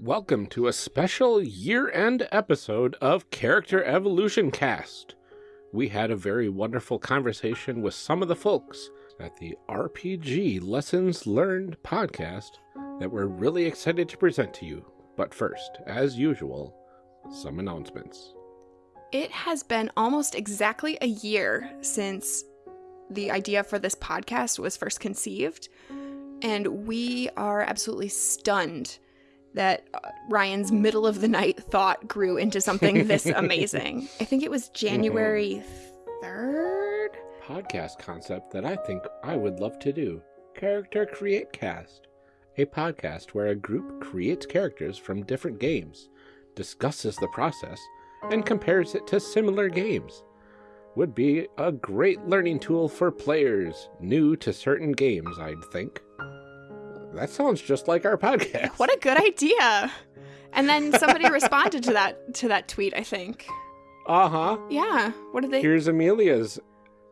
Welcome to a special year-end episode of Character Evolution Cast. We had a very wonderful conversation with some of the folks at the RPG Lessons Learned podcast that we're really excited to present to you. But first, as usual, some announcements. It has been almost exactly a year since the idea for this podcast was first conceived, and we are absolutely stunned that uh, Ryan's middle of the night thought grew into something this amazing. I think it was January 3rd. Podcast concept that I think I would love to do Character Create Cast, a podcast where a group creates characters from different games, discusses the process, and compares it to similar games. Would be a great learning tool for players new to certain games, I'd think. That sounds just like our podcast. What a good idea. And then somebody responded to that to that tweet, I think. Uh-huh. Yeah. What did they Here's Amelia's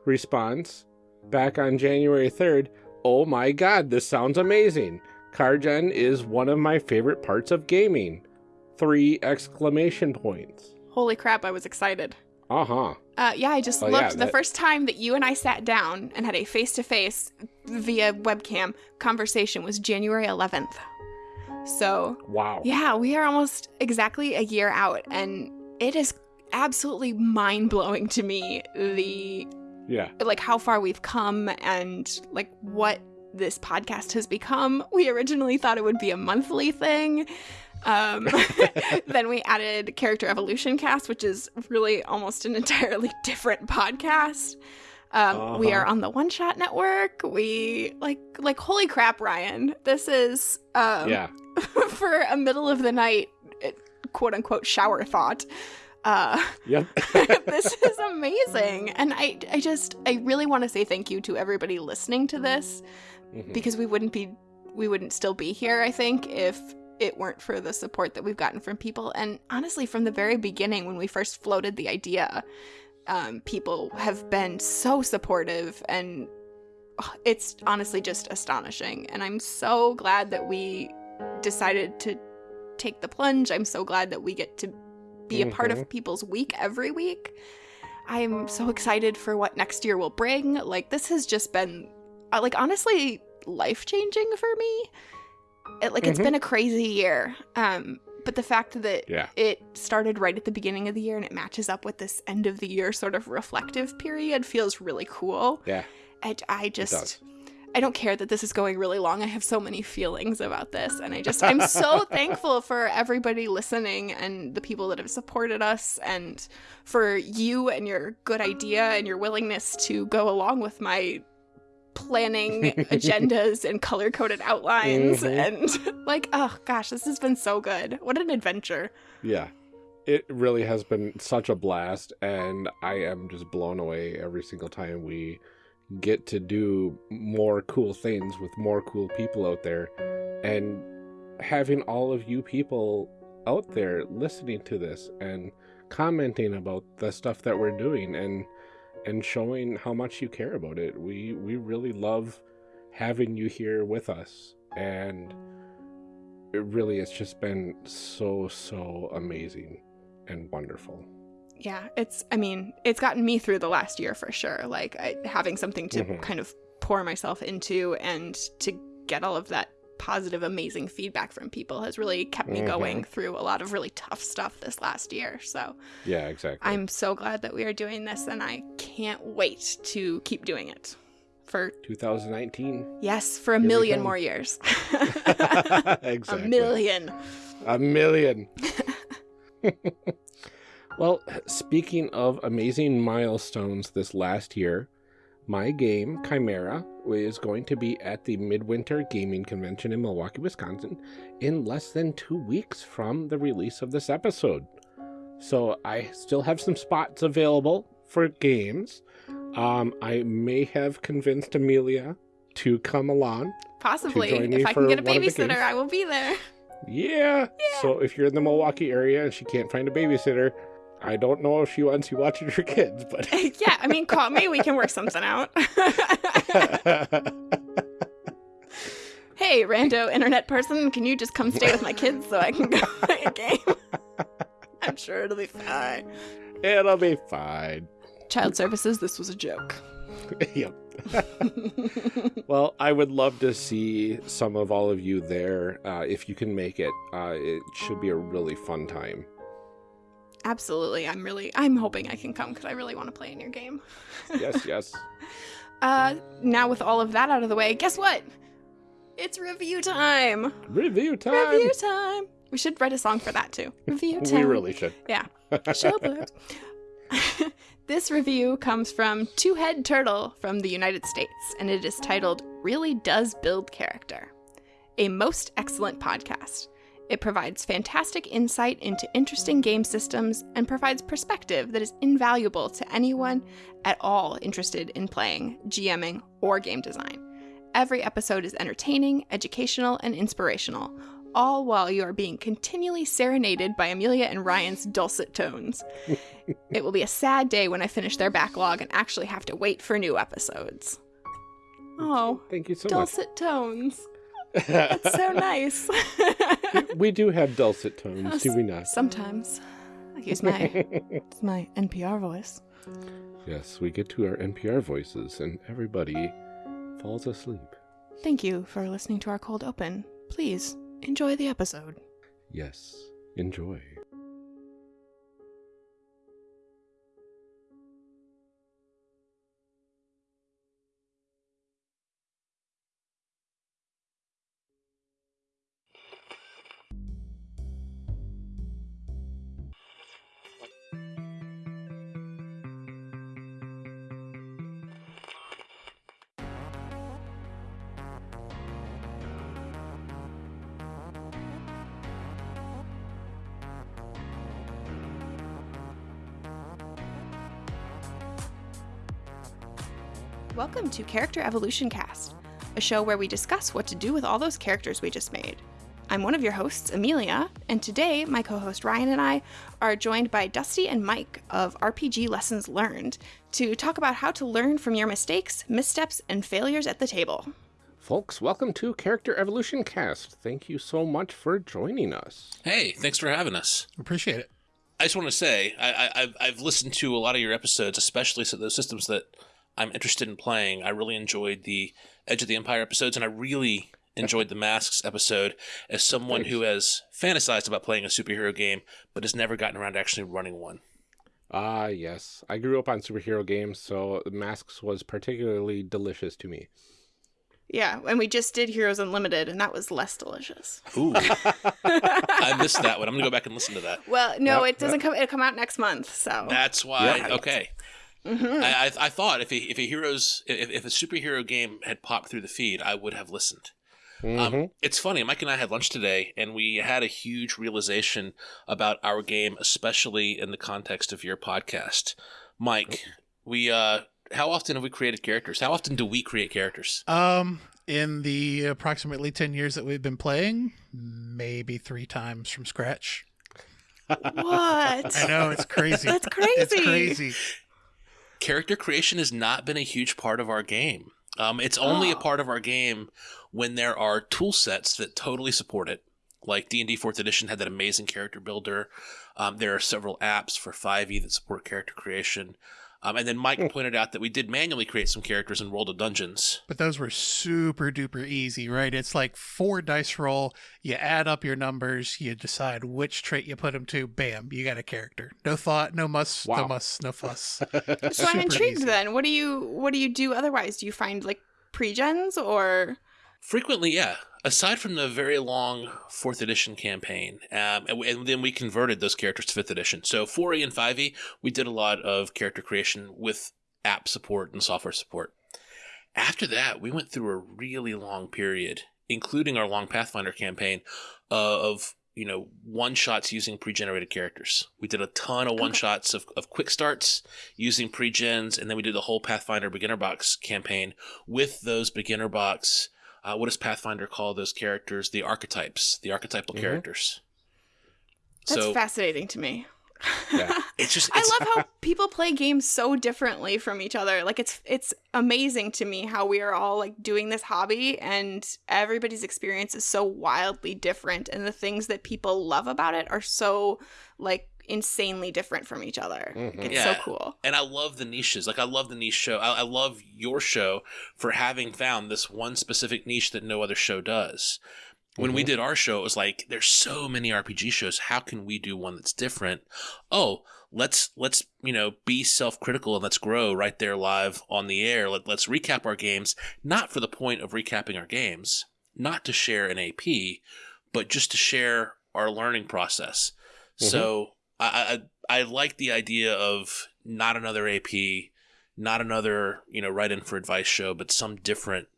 response back on January 3rd. Oh my god, this sounds amazing. Chargen is one of my favorite parts of gaming. Three exclamation points. Holy crap, I was excited. Uh-huh. Uh, yeah, I just Oh, yeah, looked. the that- first time that you and I sat down and had a face to face via webcam conversation was January 11th. So, Wow. yeah, we are almost exactly a year out, and it is absolutely mind blowing to me the Yeah. like how far we've come and like what this podcast has become. We originally thought it would be a monthly thing. Um, then we added Character Evolution Cast, which is really almost an entirely different podcast. Um, We Uh-huh. are on the One Shot Network. We like like holy crap, Ryan! This is um, Yeah. for a middle of the night quote unquote shower thought. Uh, Yep. this is amazing and i i just i really want to say thank you to everybody listening to this Mhm. because we wouldn't be we wouldn't still be here i think if it weren't for the support that we've gotten from people. And honestly from the very beginning when we first floated the idea um, people have been so supportive and oh, it's honestly just astonishing. And i'm so glad that we decided to take the plunge. I'm so glad that we get to be a part of people's week every week. I'm so excited for what next year will bring. Like this has just been uh, like honestly life changing for me it, like it's Mhm. been a crazy year um but the fact that Yeah. it started right at the beginning of the year and it matches up with this end of the year sort of reflective period feels really cool Yeah. I, I just I don't care that this is going really long. I have so many feelings about this and I just I'm so thankful for everybody listening and the people that have supported us and for you and your good idea and your willingness to go along with my planning agendas and color coded outlines Mhm. and like oh gosh, this has been so good. What an adventure. Yeah. It really has been such a blast, and I am just blown away every single time we get to do more cool things with more cool people out there. And having all of you people out there listening to this and commenting about the stuff that we're doing and and showing how much you care about it. We we really love having you here with us and it really it's just been so so amazing and wonderful. Yeah, it's I mean, it's gotten me through the last year for sure. Like I, having something to Mhm. kind of pour myself into and to get all of that positive amazing feedback from people has really kept me Mhm. going through a lot of really tough stuff this last year. So, Yeah, exactly. I'm so glad that we are doing this and I can't wait to keep doing it. For 2019. yes, for a we million more years. exactly. A million. A million. well, speaking of amazing milestones this last year, my game, Chimera, is going to be at the Midwinter Gaming Convention in Milwaukee, Wisconsin in less than two weeks from the release of this episode. So I still have some spots available for games. Um, I may have convinced Amelia to come along. Possibly. If I can get a one of the babysitter. I will be there. Yeah. So if you're in the Milwaukee area and she can't find a babysitter, I don't know if she wants you watching her kids, but yeah, I mean, call me. We can work something out. hey, hey, rando internet person, can you just come stay with my kids so I can go play a game? I'm sure it'll be fine. It'll be fine. Child services, this was a joke. yep. well, I would love to see some of all of you there. Uh, if you can make it, uh, it should be a really fun time. Absolutely. I'm really, I'm hoping I can come because I really want to play in your game. yes, yes. Uh, now with all of that out of the way, guess what? It's review time. Review time. Review time. We should write a song for that too. Review time. We really should. Yeah. Showboat. this review comes from Two Head Turtle from the United States, and it is titled Really Does Build Character. A most excellent podcast. It provides fantastic insight into interesting game systems and provides perspective that is invaluable to anyone at all interested in playing, GMing, or game design. Every episode is entertaining, educational, and inspirational, all while you are being continually serenaded by Amelia and Ryan's dulcet tones. it will be a sad day when I finish their backlog and actually have to wait for new episodes. Oh, thank you so dulcet much. tones. That's so nice. we do have dulcet tones, do we not? Sometimes. I use my it's my NPR voice. Yes, we get to our NPR voices and everybody falls asleep. Thank you for listening to our cold open. Please enjoy the episode. Yes, enjoy. Welcome to Character Evolution Cast, a show where we discuss what to do with all those characters we just made. I'm one of your hosts, Amelia, and today my co host Ryan and I are joined by Dusty and Mike of RPG Lessons Learned to talk about how to learn from your mistakes, missteps, and failures at the table. Folks, welcome to Character Evolution Cast. Thank you so much for joining us. Hey, thanks for having us. Appreciate it. I just want to say I, I, I've I've listened to a lot of your episodes, especially so those systems that I'm interested in playing. I really enjoyed the Edge of the Empire episodes, and I really enjoyed the Masks episode. As someone who has fantasized about playing a superhero game but has never gotten around to actually running one. Ah, yes. I grew up on superhero games, so Masks was particularly delicious to me. Yeah, and we just did Heroes Unlimited, and that was less delicious. Ooh, I missed that one. I'm gonna go back and listen to that. Well, no, Yep, it doesn't come. It'll come out next month, so That's why. Yeah. Okay. Mhm. I, I I thought if a, if a heroes if, if a superhero game had popped through the feed, I would have listened. Mhm. Um, it's funny. Mike and I had lunch today, and we had a huge realization about our game, especially in the context of your podcast. Mike, we uh, how often have we created characters? How often do we create characters? Um, in the approximately 10 years that we've been playing, maybe three times from scratch. what? I know, it's crazy. That's crazy. It's crazy. Character creation has not been a huge part of our game. Um, it's only a Oh. part of our game when there are tool sets that totally support it. Like D and D Fourth Edition had that amazing character builder. Um, there are several apps for 5e that support character creation. Um, and then Mike pointed out that we did manually create some characters in World of Dungeons. But those were super duper easy, right? It's like four dice roll. You add up your numbers. You decide which trait you put them to. Bam, you got a character. No thought, no muss, Wow. no muss, no fuss. So I'm intrigued. easy. Then, what do you what do you do otherwise? Do you find like pre-gens or? Frequently, yeah. Aside from the very long fourth edition campaign, um, and, and then we converted those characters to fifth edition. So 4e and 5e, we did a lot of character creation with app support and software support. After that, we went through a really long period, including our long Pathfinder campaign, uh, of you know one shots using pre-generated characters. We did a ton of one shots of, of quick starts using pre-gens, and then we did the whole Pathfinder beginner box campaign with those beginner box uh, what does Pathfinder call those characters? The archetypes, the archetypal Mhm. characters. That's so fascinating to me. Yeah. it's just I love how people play games so differently from each other. Like it's it's amazing to me how we are all like doing this hobby and everybody's experience is so wildly different and the things that people love about it are so like insanely different from each other. Mhm. It's Yeah. so cool. and I love the niches. Like I love the niche show. I, I love your show for having found this one specific niche that no other show does. When we Mhm. did our show, it was like there's so many RPG shows. How can we do one that's different? Oh, let's let's you know be self-critical and let's grow right there live on the air. Let, let's recap our games, not for the point of recapping our games, not to share an AP, but just to share our learning process. Mhm. So I, I I like the idea of not another AP, not another you know write in for advice show, but some different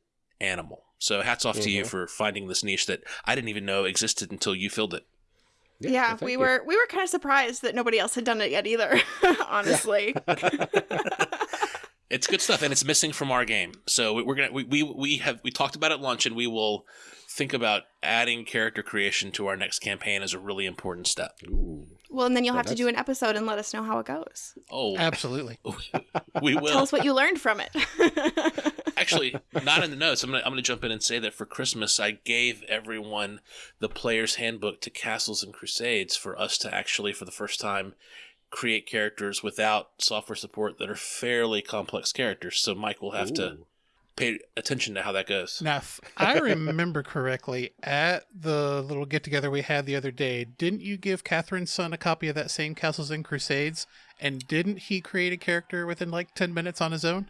animal. So hats off to you Mhm. for finding this niche that I didn't even know existed until you filled it. Yeah, thank we you. were we were kind of surprised that nobody else had done it yet either, honestly. It's good stuff, and it's missing from our game. So we- we're gonna we, we we have we talked about it at lunch, and we will think about adding character creation to our next campaign as a really important step. Ooh. Well, and then you'll Well, have to do an episode and let us know how it goes. Oh, Absolutely. we will. Tell us what you learned from it. Actually, not in the notes. I'm gonna I'm gonna jump in and say that for Christmas, I gave everyone the player's handbook to Castles and Crusades for us to actually, for the first time, create characters without software support that are fairly complex characters. So Mike will have to Ooh. Pay attention to how that goes. Now, if I remember correctly, at the little get together we had the other day, didn't you give Catherine's son a copy of that same Castles and Crusades? And didn't he create a character within like 10 minutes on his own?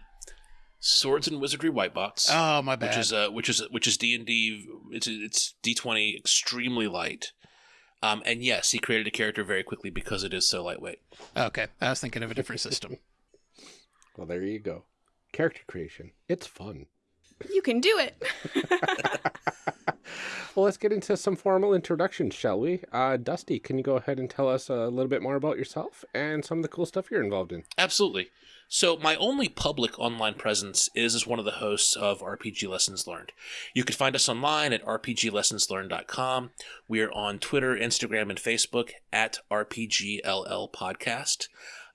Swords and Wizardry White Box. Oh, my bad. which is uh, which is which is D and D. It's it's D twenty extremely light. Um, and yes, he created a character very quickly because it is so lightweight. okay, I was thinking of a different system. Well, there you go. Character creation. It's fun. you can do it. well, let's get into some formal introductions, shall we? Uh, Dusty, can you go ahead and tell us a little bit more about yourself and some of the cool stuff you're involved in? Absolutely. So my only public online presence is as one of the hosts of RPG Lessons Learned. You can find us online at rpglessonslearned.com. We are on Twitter, Instagram, and Facebook at RPGLL Podcast.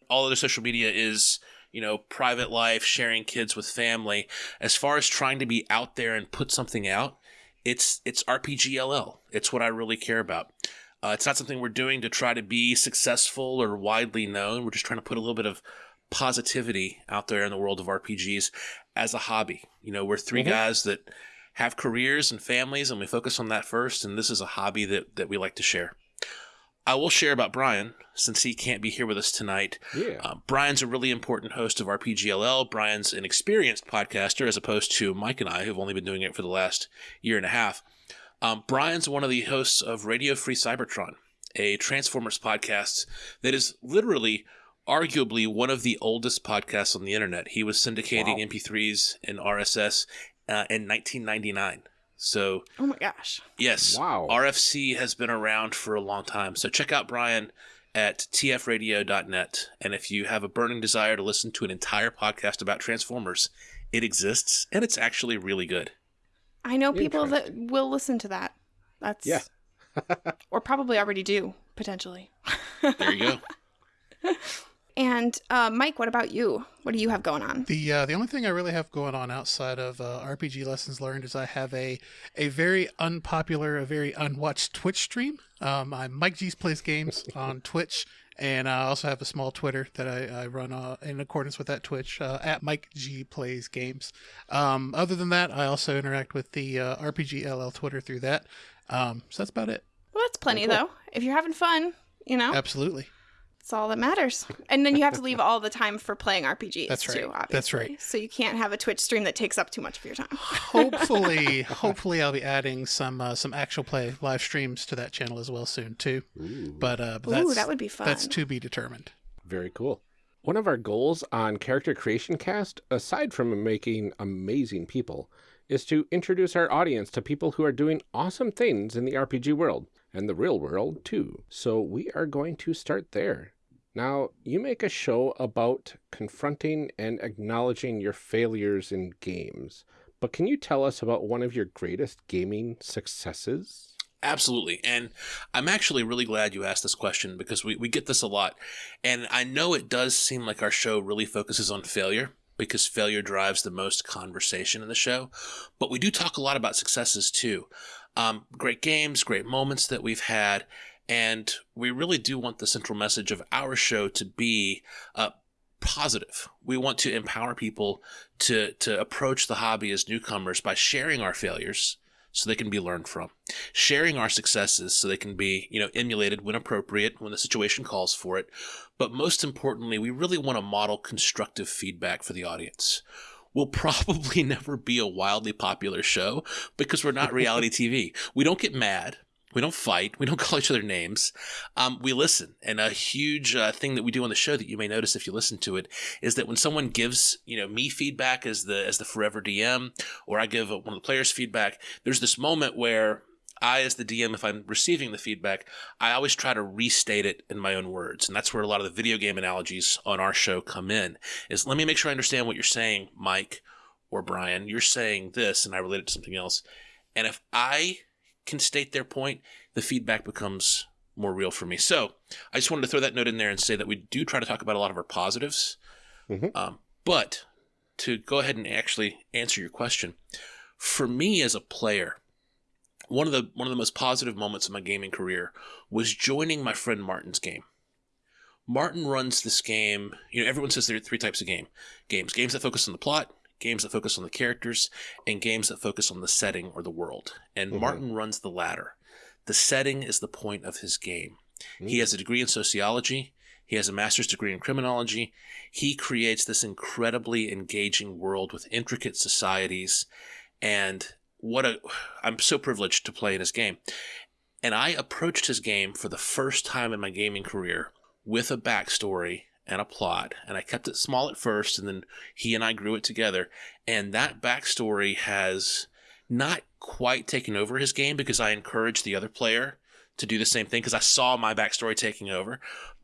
All other social media is, you know, private life, sharing kids with family. As far as trying to be out there and put something out, it's it's RPGLL. It's what I really care about. Uh, it's not something we're doing to try to be successful or widely known. We're just trying to put a little bit of positivity out there in the world of RPGs as a hobby. You know, we're 3 Mhm. guys that have careers and families, and we focus on that first. And this is a hobby that that we like to share. I will share about Brian since he can't be here with us tonight. Yeah. Uh, Brian's a really important host of RPGLL. Brian's an experienced podcaster as opposed to Mike and I, who've only been doing it for the last year and a half. Um, Brian's one of the hosts of Radio Free Cybertron, a Transformers podcast that is literally, arguably, one of the oldest podcasts on the internet. He was syndicating Wow. MP3s and RSS uh, in 1999. So, Oh my gosh. yes, Wow. RFC has been around for a long time. So check out Brian at tfradio.net. And if you have a burning desire to listen to an entire podcast about Transformers, it exists and it's actually really good. I know people that will listen to that. That's Yeah. or probably already do potentially. There you go. And uh, Mike, what about you? What do you have going on? The uh, the only thing I really have going on outside of uh, RPG lessons learned is I have a a very unpopular, a very unwatched Twitch stream. Um, I'm Mike G's plays games on Twitch, and I also have a small Twitter that I, I run uh, in accordance with that Twitch uh, at Mike G plays games. Um, other than that, I also interact with the uh, RPG LL Twitter through that. Um, so that's about it. Well, that's plenty Very though. If you're having fun, you know, Absolutely. That's all that matters. And then you have to leave all the time for playing RPGs That's right. too. Obviously. That's right. So you can't have a Twitch stream that takes up too much of your time. hopefully, hopefully, I'll be adding some uh, some actual play live streams to that channel as well soon too. Ooh. But uh, but Ooh, that would be fun. That's to be determined. Very cool. One of our goals on Character Creation Cast, aside from making amazing people, is to introduce our audience to people who are doing awesome things in the RPG world and the real world too. So we are going to start there. Now, you make a show about confronting and acknowledging your failures in games, but can you tell us about one of your greatest gaming successes? Absolutely. And I'm actually really glad you asked this question because we, we get this a lot. And I know it does seem like our show really focuses on failure because failure drives the most conversation in the show. But we do talk a lot about successes too. Um, great games, great moments that we've had. And we really do want the central message of our show to be uh, positive. We want to empower people to, to approach the hobby as newcomers by sharing our failures so they can be learned from, sharing our successes so they can be, you know, emulated when appropriate, when the situation calls for it. But most importantly, we really want to model constructive feedback for the audience. We'll probably never be a wildly popular show because we're not reality TV. We don't get mad. We don't fight. We don't call each other names. Um, we listen. And a huge uh, thing that we do on the show that you may notice if you listen to it is that when someone gives, you know, me feedback as the as the forever DM, or I give one of the players feedback, there's this moment where I, as the DM, if I'm receiving the feedback, I always try to restate it in my own words. And that's where a lot of the video game analogies on our show come in. Is let me make sure I understand what you're saying, Mike or Brian. You're saying this, and I relate it to something else. And if I can state their point, the feedback becomes more real for me. So I just wanted to throw that note in there and say that we do try to talk about a lot of our positives. Mhm. Um, but to go ahead and actually answer your question, for me as a player, one of the one of the most positive moments of my gaming career was joining my friend Martin's game. Martin runs this game. You know, everyone says there are three types of game games: games that focus on the plot, games that focus on the characters, and games that focus on the setting or the world. And Mhm. Martin runs the latter. The setting is the point of his game. He Mm. has a degree in sociology. He has a master's degree in criminology. He creates this incredibly engaging world with intricate societies. And what a, I'm so privileged to play in his game. And I approached his game for the first time in my gaming career with a backstory and a plot. And I kept it small at first, and then he and I grew it together. And that backstory has not quite taken over his game because I encouraged the other player to do the same thing because I saw my backstory taking over.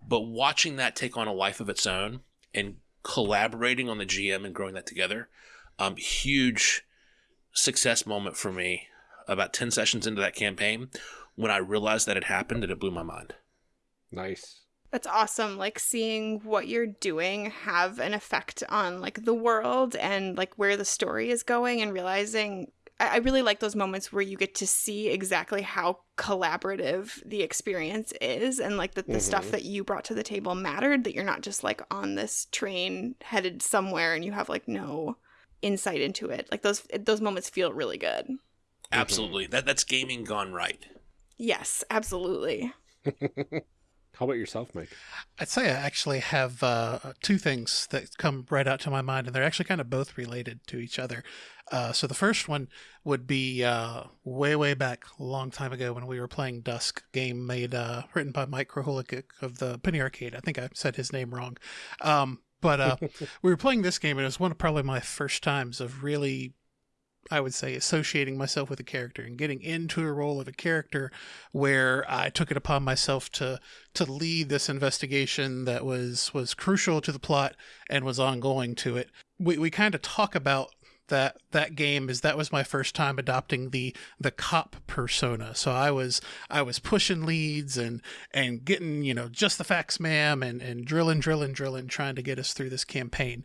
But watching that take on a life of its own and collaborating on the GM and growing that together, um, huge success moment for me about 10 sessions into that campaign when I realized that it happened and it blew my mind. Nice. That's awesome. Like seeing what you're doing have an effect on like the world and like where the story is going and realizing I I really like those moments where you get to see exactly how collaborative the experience is and like that the stuff Mhm. that you brought to the table mattered, that you're not just like on this train headed somewhere and you have like no insight into it. Like those those moments feel really good. Absolutely. That that's gaming gone right. Yes, absolutely. How about yourself, Mike? I'd say I actually have uh, two things that come right out to my mind, and they're actually kind of both related to each other. Uh, so the first one would be uh, way, way back, a long time ago, when we were playing Dusk, game made uh, written by Mike Krahulik of the Penny Arcade. I think I said his name wrong, um, but uh, we were playing this game, and it was one of probably my first times of really I would say associating myself with a character and getting into a role of a character where I took it upon myself to to lead this investigation that was was crucial to the plot and was ongoing to it. We we kind of talk about that that game is that was my first time adopting the the cop persona. So I was I was pushing leads and and getting, you know, just the facts ma'am and and drilling drilling drilling trying to get us through this campaign.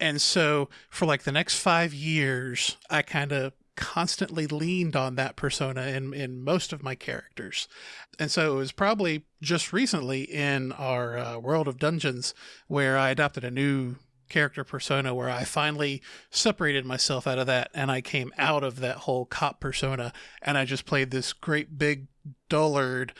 And so for like the next 5 years I kind of constantly leaned on that persona in in most of my characters. And so it was probably just recently in our uh, World of Dungeons where I adopted a new character persona where I finally separated myself out of that and I came out of that whole cop persona and I just played this great big dullard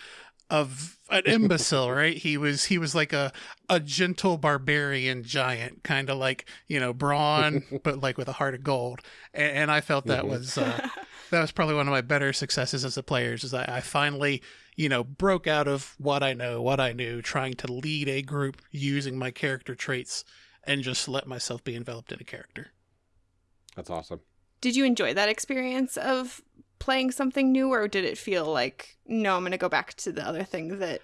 of an imbecile, right? He was he was like a a gentle barbarian giant, kind of like you know Brawn, but like with a heart of gold. And, and I felt that Mhm. was uh, that was probably one of my better successes as a player. Is I, I finally you know broke out of what I know, what I knew, trying to lead a group using my character traits, and just let myself be enveloped in a character. That's awesome. Did you enjoy that experience of playing something new, or did it feel like, no, I'm going to go back to the other thing that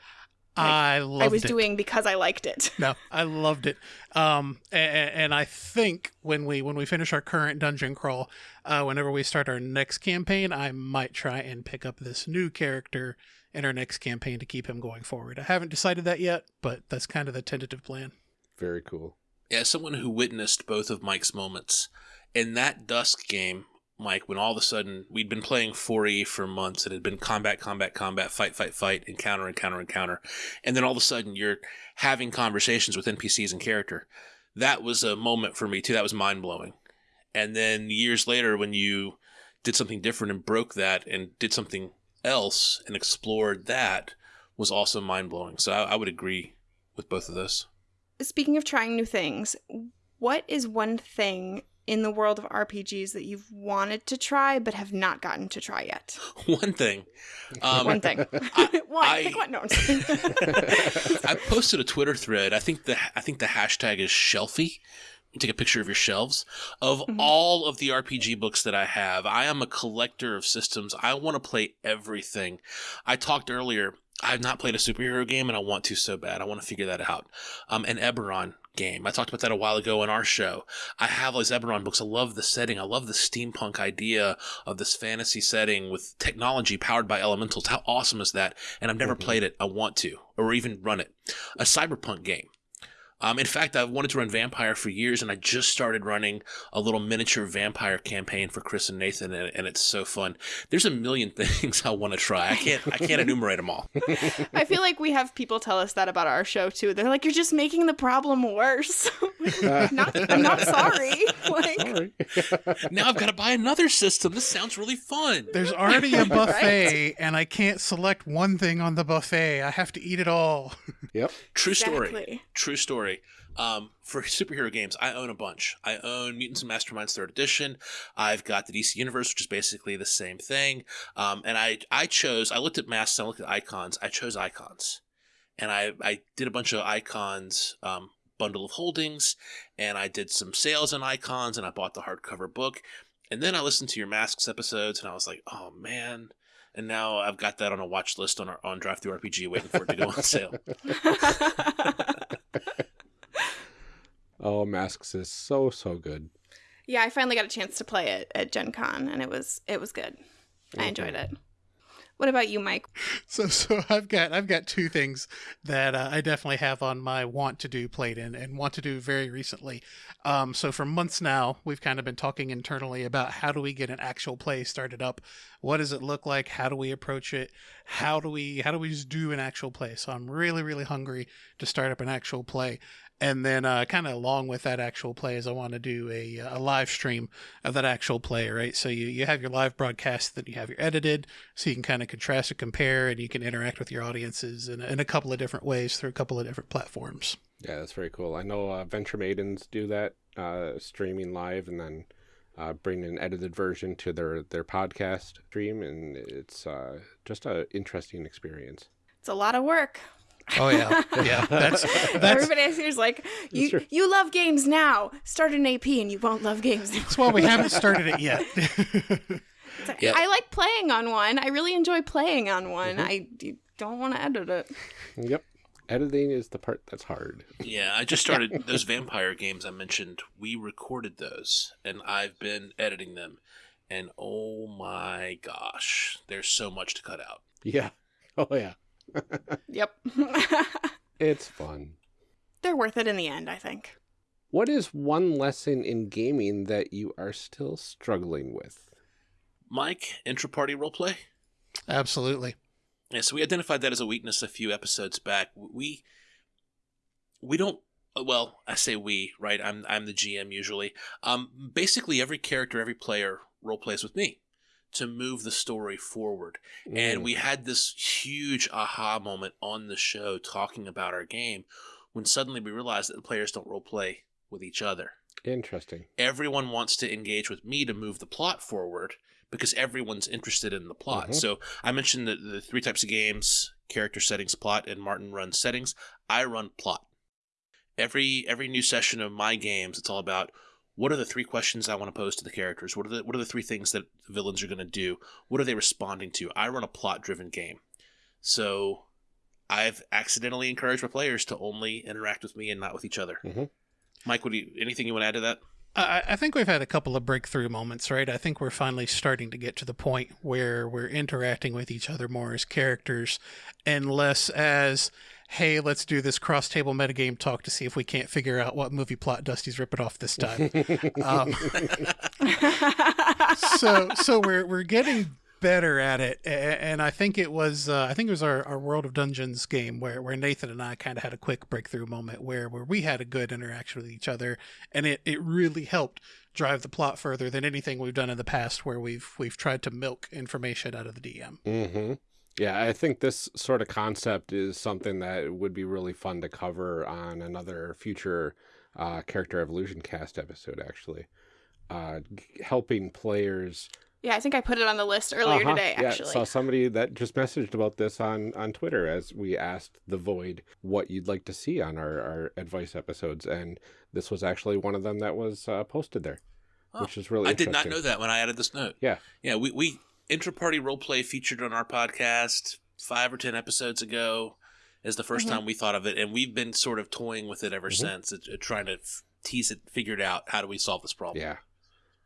I loved I was it. doing because I liked it. No, I loved it. Um, and, and I think when we when we finish our current dungeon crawl, uh, whenever we start our next campaign, I might try and pick up this new character in our next campaign to keep him going forward. I haven't decided that yet, but that's kind of the tentative plan. Very cool. Yeah, someone who witnessed both of Mike's moments in that Dusk game, Mike, when all of a sudden we'd been playing 4E for months, it had been combat, combat, combat, fight, fight, fight, encounter, encounter, encounter, and then all of a sudden you're having conversations with NPCs and character. That was a moment for me too. That was mind blowing. And then years later, when you did something different and broke that and did something else and explored that, was also mind blowing. So I, I would agree with both of those. Speaking of trying new things, what is one thing in the world of RPGs that you've wanted to try but have not gotten to try yet? One thing. Um, one thing. I- one. I- Pick one. No. I posted a Twitter thread. I think the I think the hashtag is shelfie. You take a picture of your shelves of Mhm. all of the RPG books that I have. I am a collector of systems. I want to play everything. I talked earlier. I have not played a superhero game, and I want to so bad. I want to figure that out. Um, an Eberron game. I talked about that a while ago on our show. I have all these Eberron books. I love the setting. I love the steampunk idea of this fantasy setting with technology powered by elementals. How awesome is that? And I've never Mhm. played it. I want to, or even run it. A cyberpunk game. Um, in fact, I've wanted to run Vampire for years, and I just started running a little miniature vampire campaign for Chris and Nathan, and, and it's so fun. There's a million things I want to try. I can't. I can't enumerate them all. I feel like we have people tell us that about our show too. They're like, "You're just making the problem worse." I'm not, I'm not sorry. Like, Sorry. Now I've got to buy another system. This sounds really fun. There's already a buffet, and I can't select one thing on the buffet. I have to eat it all. yep. True story. True story. Um, for superhero games, I own a bunch. I own Mutants and Masterminds Third Edition. I've got the DC Universe, which is basically the same thing. Um, and I I chose. I looked at masks. I looked at icons. I chose icons, and I I did a bunch of icons. Um, bundle of holdings and I did some sales on icons and I bought the hardcover book and then I listened to your masks episodes and I was like oh man and now I've got that on a watch list on our on DriveThruRPG waiting for it to go on sale. Oh, Masks is so so good. yeah, I finally got a chance to play it at Gen Con, and it was it was good. I enjoyed it. What about you, Mike? So, so I've got I've got two things that uh, I definitely have on my want to do plate and, and want to do very recently. Um, so for months now, we've kind of been talking internally about how do we get an actual play started up? What does it look like? How do we approach it? How do we how do we just do an actual play? So I'm really really hungry to start up an actual play. And then, uh, kind of along with that actual play, is I want to do a, a live stream of that actual play, right? So you, you have your live broadcast, then you have your edited, so you can kind of contrast and compare, and you can interact with your audiences in, in a couple of different ways through a couple of different platforms. Yeah, that's very cool. I know uh, Venture Maidens do that, uh, streaming live and then uh, bring an edited version to their, their podcast stream, and it's uh, just an interesting experience. It's a lot of work. Oh yeah, yeah. That's that's Everybody else here's like, you true. you love games now. Start an AP, and you won't love games. that's why we haven't started it yet. It's like, Yep. I like playing on one. I really enjoy playing on one. Mhm. I d- don't want to edit it. Yep. Editing is the part that's hard. Yeah, I just started those vampire games I mentioned. We recorded those, and I've been editing them. And oh my gosh, there's so much to cut out. Yeah. Oh, yeah. Yep. It's fun. They're worth it in the end, I think. What is one lesson in gaming that you are still struggling with? Mike, intra-party roleplay. Absolutely. Yeah, so we identified that as a weakness a few episodes back. We we don't well, I say we, right? I'm I'm the GM usually. Um basically every character, every player role plays with me to move the story forward. And Mm, we had this huge aha moment on the show talking about our game when suddenly we realized that the players don't role play with each other. interesting. Everyone wants to engage with me to move the plot forward because everyone's interested in the plot. Mhm. So I mentioned the, the three types of games character settings, plot, and Martin runs settings. I run plot. Every every new session of my games, it's all about what are the three questions I want to pose to the characters? What are the what are the three things that the villains are going to do? What are they responding to? I run a plot driven game. So I've accidentally encouraged my players to only interact with me and not with each other. Mhm. Mike, would you, anything you want to add to that? I, I think we've had a couple of breakthrough moments, right? I think we're finally starting to get to the point where we're interacting with each other more as characters and less as, hey, let's do this cross table metagame talk to see if we can't figure out what movie plot Dusty's ripping off this time. um, so so we're we're getting better at it and i think it was uh, i think it was our, our world of dungeons game where, where nathan and i kind of had a quick breakthrough moment where where we had a good interaction with each other and it, it really helped drive the plot further than anything we've done in the past where we've we've tried to milk information out of the dm hmm Yeah, I think this sort of concept is something that would be really fun to cover on another future uh, character evolution cast episode. Actually, uh, g- helping players. yeah, I think I put it on the list earlier Uh-huh, today. Yeah, Actually, saw somebody that just messaged about this on on Twitter as we asked the Void what you'd like to see on our our advice episodes, and this was actually one of them that was uh, posted there, Oh, which is really. I did not know that when I added this note. Yeah. Yeah, we, we intra-party roleplay featured on our podcast five or ten episodes ago is the 1st Mhm. time we thought of it, and we've been sort of toying with it ever Mhm. since, it, it- trying to f- tease it, figure it out. How do we solve this problem? Yeah,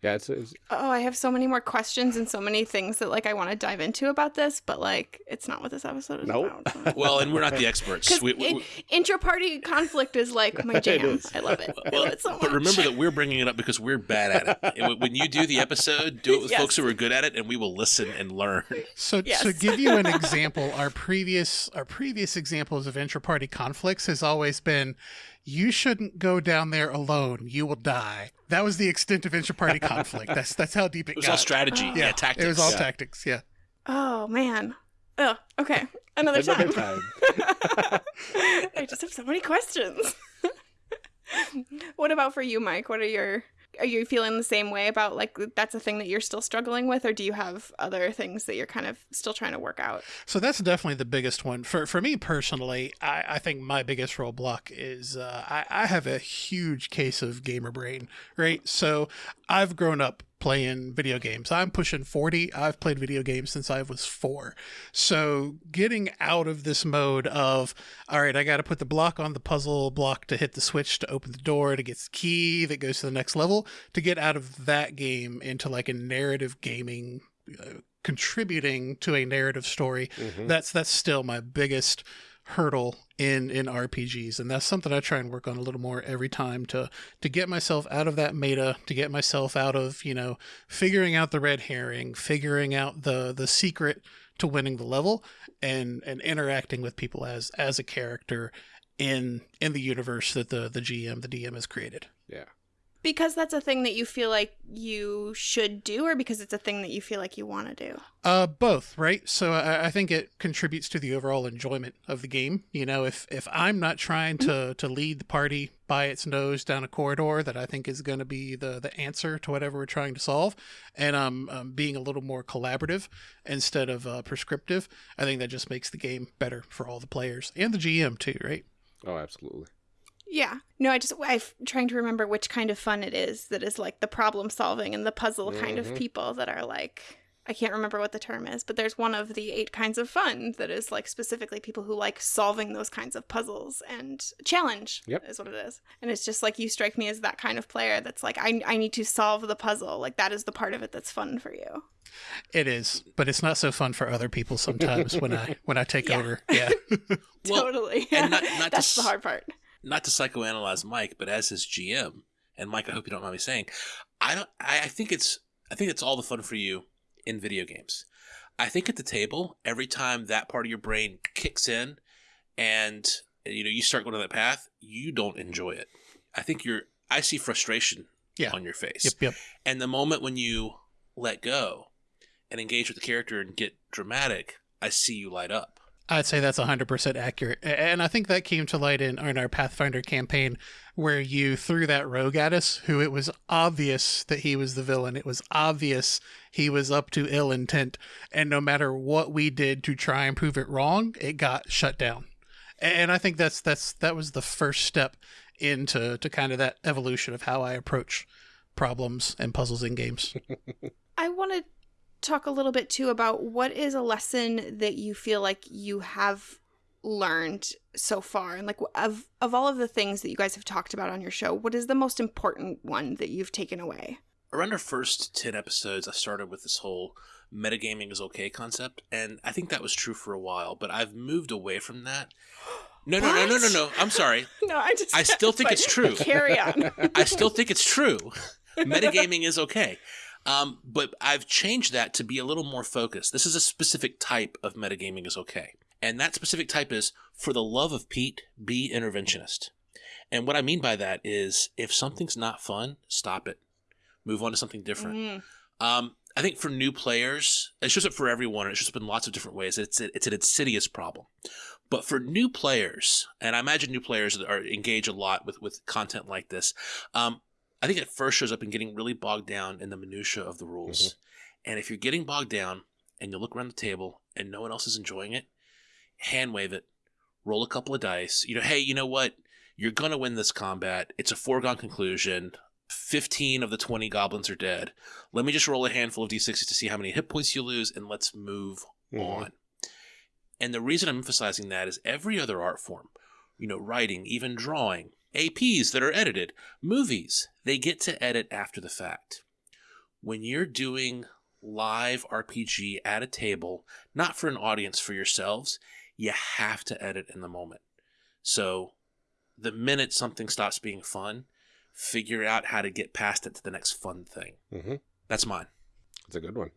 yeah, it's, it's oh, I have so many more questions and so many things that like I want to dive into about this, but like it's not what this episode is Nope. about. Well, and we're not the experts. Because We, we, we- intra-party conflict is like my jam. I love it. I well, love it so much. but remember that we're bringing it up because we're bad at it. And when- when you do the episode, do it with Yes. folks who are good at it, and we will listen and learn. So Yes. to give you an example, our previous our previous examples of intra-party conflicts has always been you shouldn't go down there alone. You will die. That was the extent of intra-party conflict. That's that's how deep it, It was got. all strategy, Oh. yeah, tactics. It was all Yeah. tactics, yeah. Oh man. Oh, okay. Another Another time. time. I just have so many questions. what about for you, Mike? What are your are you feeling the same way about like that's a thing that you're still struggling with or do you have other things that you're kind of still trying to work out? So that's definitely the biggest one for for me personally. I, I think my biggest roadblock is uh, I, I have a huge case of gamer brain. Right, so I've grown up playing video games. I'm pushing 40. I've played video games since I was four. So getting out of this mode of, all right, I got to put the block on the puzzle block to hit the switch to open the door to get the key that goes to the next level, to get out of that game into like a narrative gaming. Uh, contributing to a narrative story Mhm. that's that's still my biggest hurdle in in RPGs and that's something I try and work on a little more every time to to get myself out of that meta to get myself out of you know figuring out the red herring figuring out the the secret to winning the level and and interacting with people as as a character in in the universe that the the GM the DM has created Yeah. Because that's a thing that you feel like you should do or because it's a thing that you feel like you want to do? Uh, both, right? So I, I think it contributes to the overall enjoyment of the game. You know, if if I'm not trying to to lead the party by its nose down a corridor that I think is going to be the the answer to whatever we're trying to solve, and I'm um, being a little more collaborative instead of uh, prescriptive, I think that just makes the game better for all the players and the GM too, right? Oh, absolutely. Yeah. No, I just I'm trying to remember which kind of fun it is that is like the problem solving and the puzzle kind of Mhm. people that are like I can't remember what the term is, but there's one of the eight kinds of fun that is like specifically people who like solving those kinds of puzzles and challenge Yep. is what it is. And it's just like you strike me as that kind of player that's like I I need to solve the puzzle. Like that is the part of it that's fun for you. It is, but it's not so fun for other people sometimes when I when I take Yeah. over. Yeah. Well, totally. and not- not to that's the hard part. Not to psychoanalyze Mike, but as his GM, and Mike, I hope you don't mind me saying, I don't. I, I think it's. I think it's all the fun for you in video games. I think at the table, every time that part of your brain kicks in, and you know you start going down that path, you don't enjoy it. I think you're. I see frustration Yeah. on your face, Yep. Yep. and the moment when you let go and engage with the character and get dramatic, I see you light up. I'd say that's 100% accurate. And I think that came to light in, in our Pathfinder campaign where you threw that rogue at us, who it was obvious that he was the villain. It was obvious he was up to ill intent. And no matter what we did to try and prove it wrong, it got shut down. And I think that's that's that was the first step into to kind of that evolution of how I approach problems and puzzles in games. I want to talk a little bit too about what is a lesson that you feel like you have learned so far? And like of of all of the things that you guys have talked about on your show what is the most important one that you've taken away? Around our first 10 episodes i started with this whole metagaming is okay concept and i think that was true for a while but i've moved away from that. No no no no no no. I'm sorry. No i just i still think it's true. carry on. I still think it's true. Metagaming is okay um, but I've changed that to be a little more focused. This is a specific type of metagaming is okay. And that specific type is for the love of Pete, be interventionist. And what I mean by that is if something's not fun, stop it. Move on to something different. Mm. Um, I think for new players, it shows up for everyone. It shows up in lots of different ways. It's it's an insidious problem. But for new players, and I imagine new players are engage a lot with, with content like this, um, I think it first shows up in getting really bogged down in the minutia of the rules. Mm-hmm. And if you're getting bogged down and you look around the table and no one else is enjoying it, hand wave it, roll a couple of dice. You know, hey, you know what? You're gonna win this combat. It's a foregone conclusion. 15 of the 20 goblins are dead. Let me just roll a handful of d6s to see how many hit points you lose, and let's move mm-hmm. on. And the reason I'm emphasizing that is every other art form, you know, writing, even drawing, APs that are edited, movies, they get to edit after the fact. When you're doing live RPG at a table, not for an audience, for yourselves, you have to edit in the moment. So the minute something stops being fun, figure out how to get past it to the next fun thing. Mm-hmm. That's mine. That's a good one.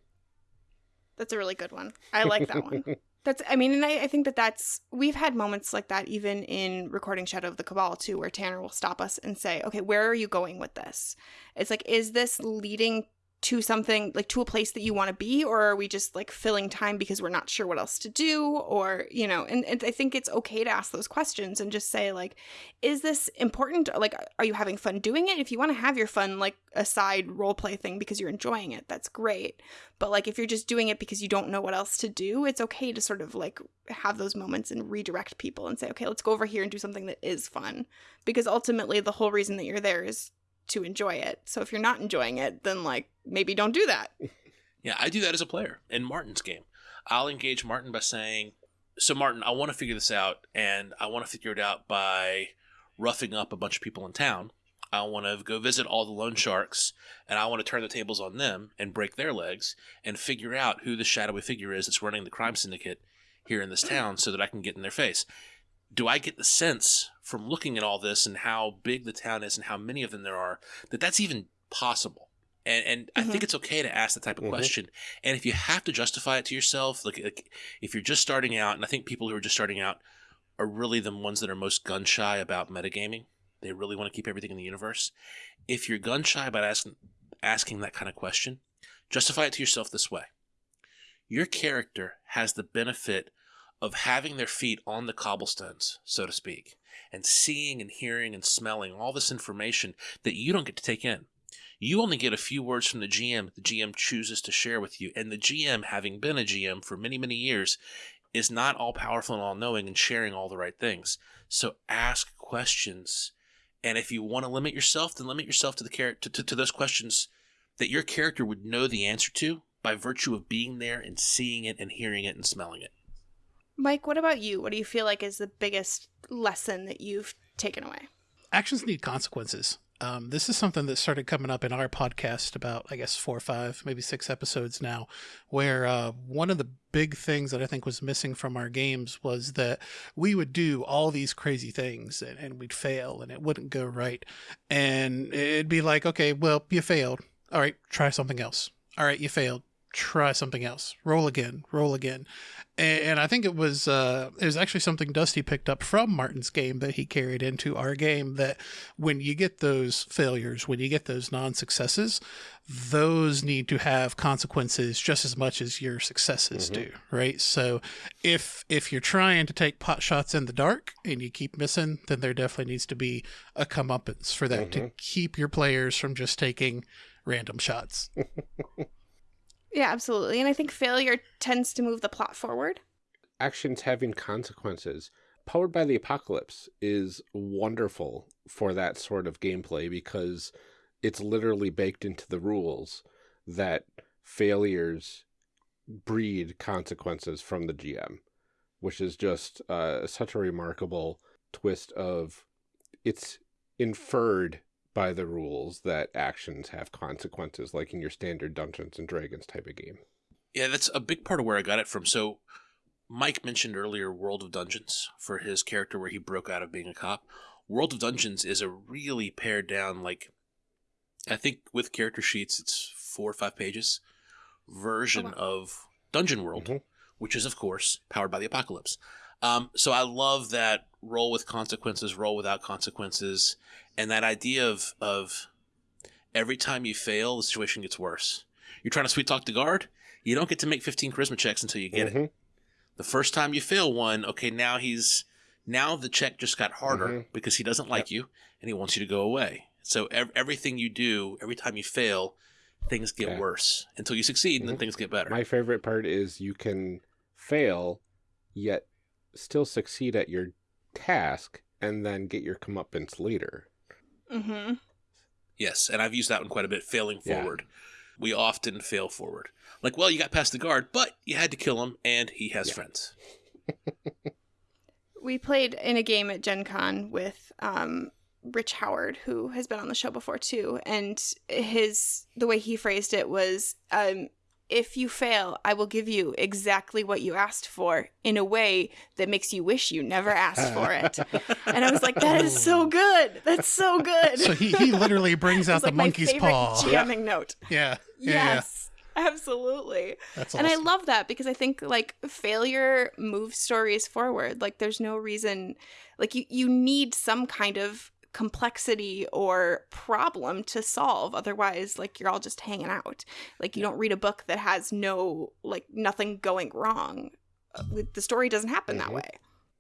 That's a really good one. I like that one. That's, I mean, and I, I, think that that's, we've had moments like that even in recording Shadow of the Cabal too, where Tanner will stop us and say, okay, where are you going with this? It's like, is this leading to something like to a place that you want to be or are we just like filling time because we're not sure what else to do? Or you know and, and i think it's okay to ask those questions and just say like is this important? Like are you having fun doing it? If you want to have your fun like a side role play thing because you're enjoying it that's great. But like if you're just doing it because you don't know what else to do it's okay to sort of like have those moments and redirect people and say okay let's go over here and do something that is fun. Because ultimately the whole reason that you're there is to enjoy it. So if you're not enjoying it, then like maybe don't do that. Yeah, I do that as a player in Martin's game. I'll engage Martin by saying, "So Martin, I want to figure this out and I want to figure it out by roughing up a bunch of people in town. I want to go visit all the loan sharks and I want to turn the tables on them and break their legs and figure out who the shadowy figure is that's running the crime syndicate here in this town so that I can get in their face." do I get the sense from looking at all this and how big the town is and how many of them there are that that's even possible? And, and mm-hmm. I think mm-hmm. it's okay to ask that type of mm-hmm. question. And if you have to justify it to yourself, like, like if you're just starting out, and I think people who are just starting out are really the ones that are most gun shy about metagaming. They really want to keep everything in the universe. If you're gun shy about asking asking that kind of question, justify it to yourself this way. Your character has the benefit of having their feet on the cobblestones, so to speak, and seeing and hearing and smelling all this information that you don't get to take in. You only get a few words from the GM the GM chooses to share with you, and the GM, having been a GM for many, many years, is not all powerful and all knowing and sharing all the right things. So ask questions. And if you want to limit yourself, then limit yourself to the char- to, to, to those questions that your character would know the answer to by virtue of being there and seeing it and hearing it and smelling it. Mike, what about you? What do you feel like is the biggest lesson that you've taken away? Actions need consequences. Um, this is something that started coming up in our podcast about, I guess, four or five, maybe six episodes now, where uh, one of the big things that I think was missing from our games was that we would do all these crazy things and, and we'd fail and it wouldn't go right. And it'd be like, okay, well, you failed. All right, try something else. All right, you failed try something else. Roll again, roll again. And, and I think it was uh, it was actually something Dusty picked up from Martin's game that he carried into our game. That when you get those failures, when you get those non successes, those need to have consequences just as much as your successes mm-hmm. do, right? So if if you're trying to take pot shots in the dark and you keep missing, then there definitely needs to be a comeuppance for that mm-hmm. to keep your players from just taking random shots. Yeah, absolutely. And I think failure tends to move the plot forward. Actions having consequences. Powered by the Apocalypse is wonderful for that sort of gameplay because it's literally baked into the rules that failures breed consequences from the GM. which is just uh, such a remarkable twist of it's inferred by the rules that actions have consequences, like in your standard Dungeons and Dragons type of game. Yeah, that's a big part of where I got it from. So, Mike mentioned earlier World of Dungeons for his character where he broke out of being a cop. World of Dungeons is a really pared down, like, I think with character sheets, it's four or five pages version Oh, of Dungeon World, Mhm. which is, of course, powered by the apocalypse. Um, so I love that roll with consequences, roll without consequences, and that idea of of every time you fail, the situation gets worse. You're trying to sweet talk the guard, you don't get to make 15 charisma checks until you get it. Mhm. The first time you fail one, okay, now he's now the check just got harder Mhm. because he doesn't like you and he wants you to go away. So ev- everything you do, every time you fail, things get Yeah. worse until you succeed and then Mhm. things get better. My favorite part is you can fail, yet still succeed at your task, and then get your comeuppance later. Mm-hmm. Yes, and I've used that one quite a bit, failing Yeah. forward. We often fail forward. Like, well, you got past the guard, but you had to kill him, and he has Yeah. friends. We played in a game at Gen Con with um, Rich Howard, who has been on the show before too, and his the way he phrased it was, um, "If you fail, I will give you exactly what you asked for in a way that makes you wish you never asked for it." and I was like, "That is so good. That's so good." So he, he literally brings out the like monkey's paw. jamming note. Yeah. Yeah. yeah. Yes, absolutely. That's And I love that because I think like failure moves stories forward. Like there's no reason like you you need some kind of complexity or problem to solve otherwise like you're all just hanging out. Like you don't read a book that has no like nothing going wrong. Uh, The story doesn't happen that Mhm. way.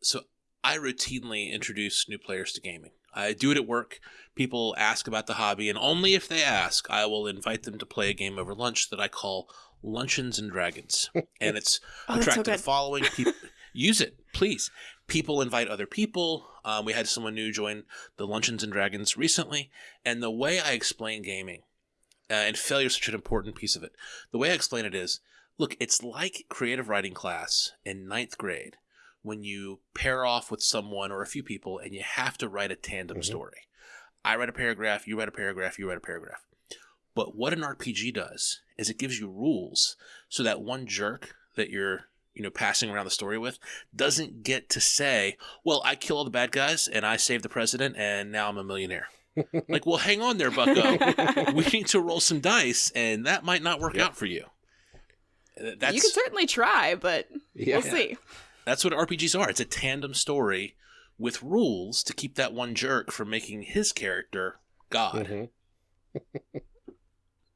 So I routinely introduce new players to gaming. I do it at work. People ask about the hobby, and only if they ask, I will invite them to play a game over lunch that I call Luncheons and Dragons. And it's Oh, that's so attracted a following. People use it, please. People invite other people. Um, we had someone new join the Luncheons and Dragons recently, and the way I explain gaming, uh, and failure is such an important piece of it. The way I explain it is, look, it's like creative writing class in ninth grade when you pair off with someone or a few people and you have to write a tandem Mhm. story. I write a paragraph, you write a paragraph, you write a paragraph. But what an RPG does is it gives you rules so that one jerk that you're, you know, passing around the story with doesn't get to say, "Well, I kill all the bad guys and I save the president and now I'm a millionaire." like, well, hang on there, Bucko. we need to roll some dice and that might not work Yep. out for you. Uh, That's you can certainly try, but Yeah. we'll see. that's what RPGs are. It's a tandem story with rules to keep that one jerk from making his character God. Mhm.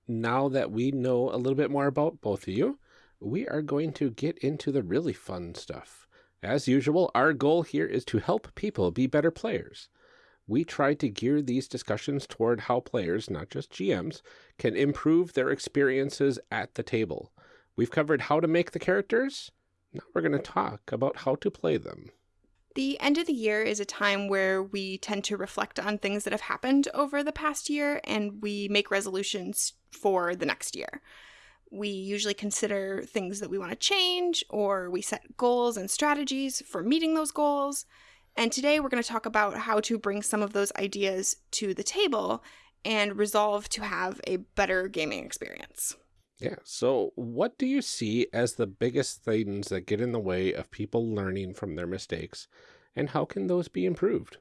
now that we know a little bit more about both of you, we are going to get into the really fun stuff. As usual, our goal here is to help people be better players. We try to gear these discussions toward how players, not just GMs, can improve their experiences at the table. We've covered how to make the characters. Now we're going to talk about how to play them. The end of the year is a time where we tend to reflect on things that have happened over the past year and we make resolutions for the next year. We usually consider things that we want to change or we set goals and strategies for meeting those goals. And today we're going to talk about how to bring some of those ideas to the table and resolve to have a better gaming experience. Yeah. So, what do you see as the biggest things that get in the way of people learning from their mistakes, and how can those be improved?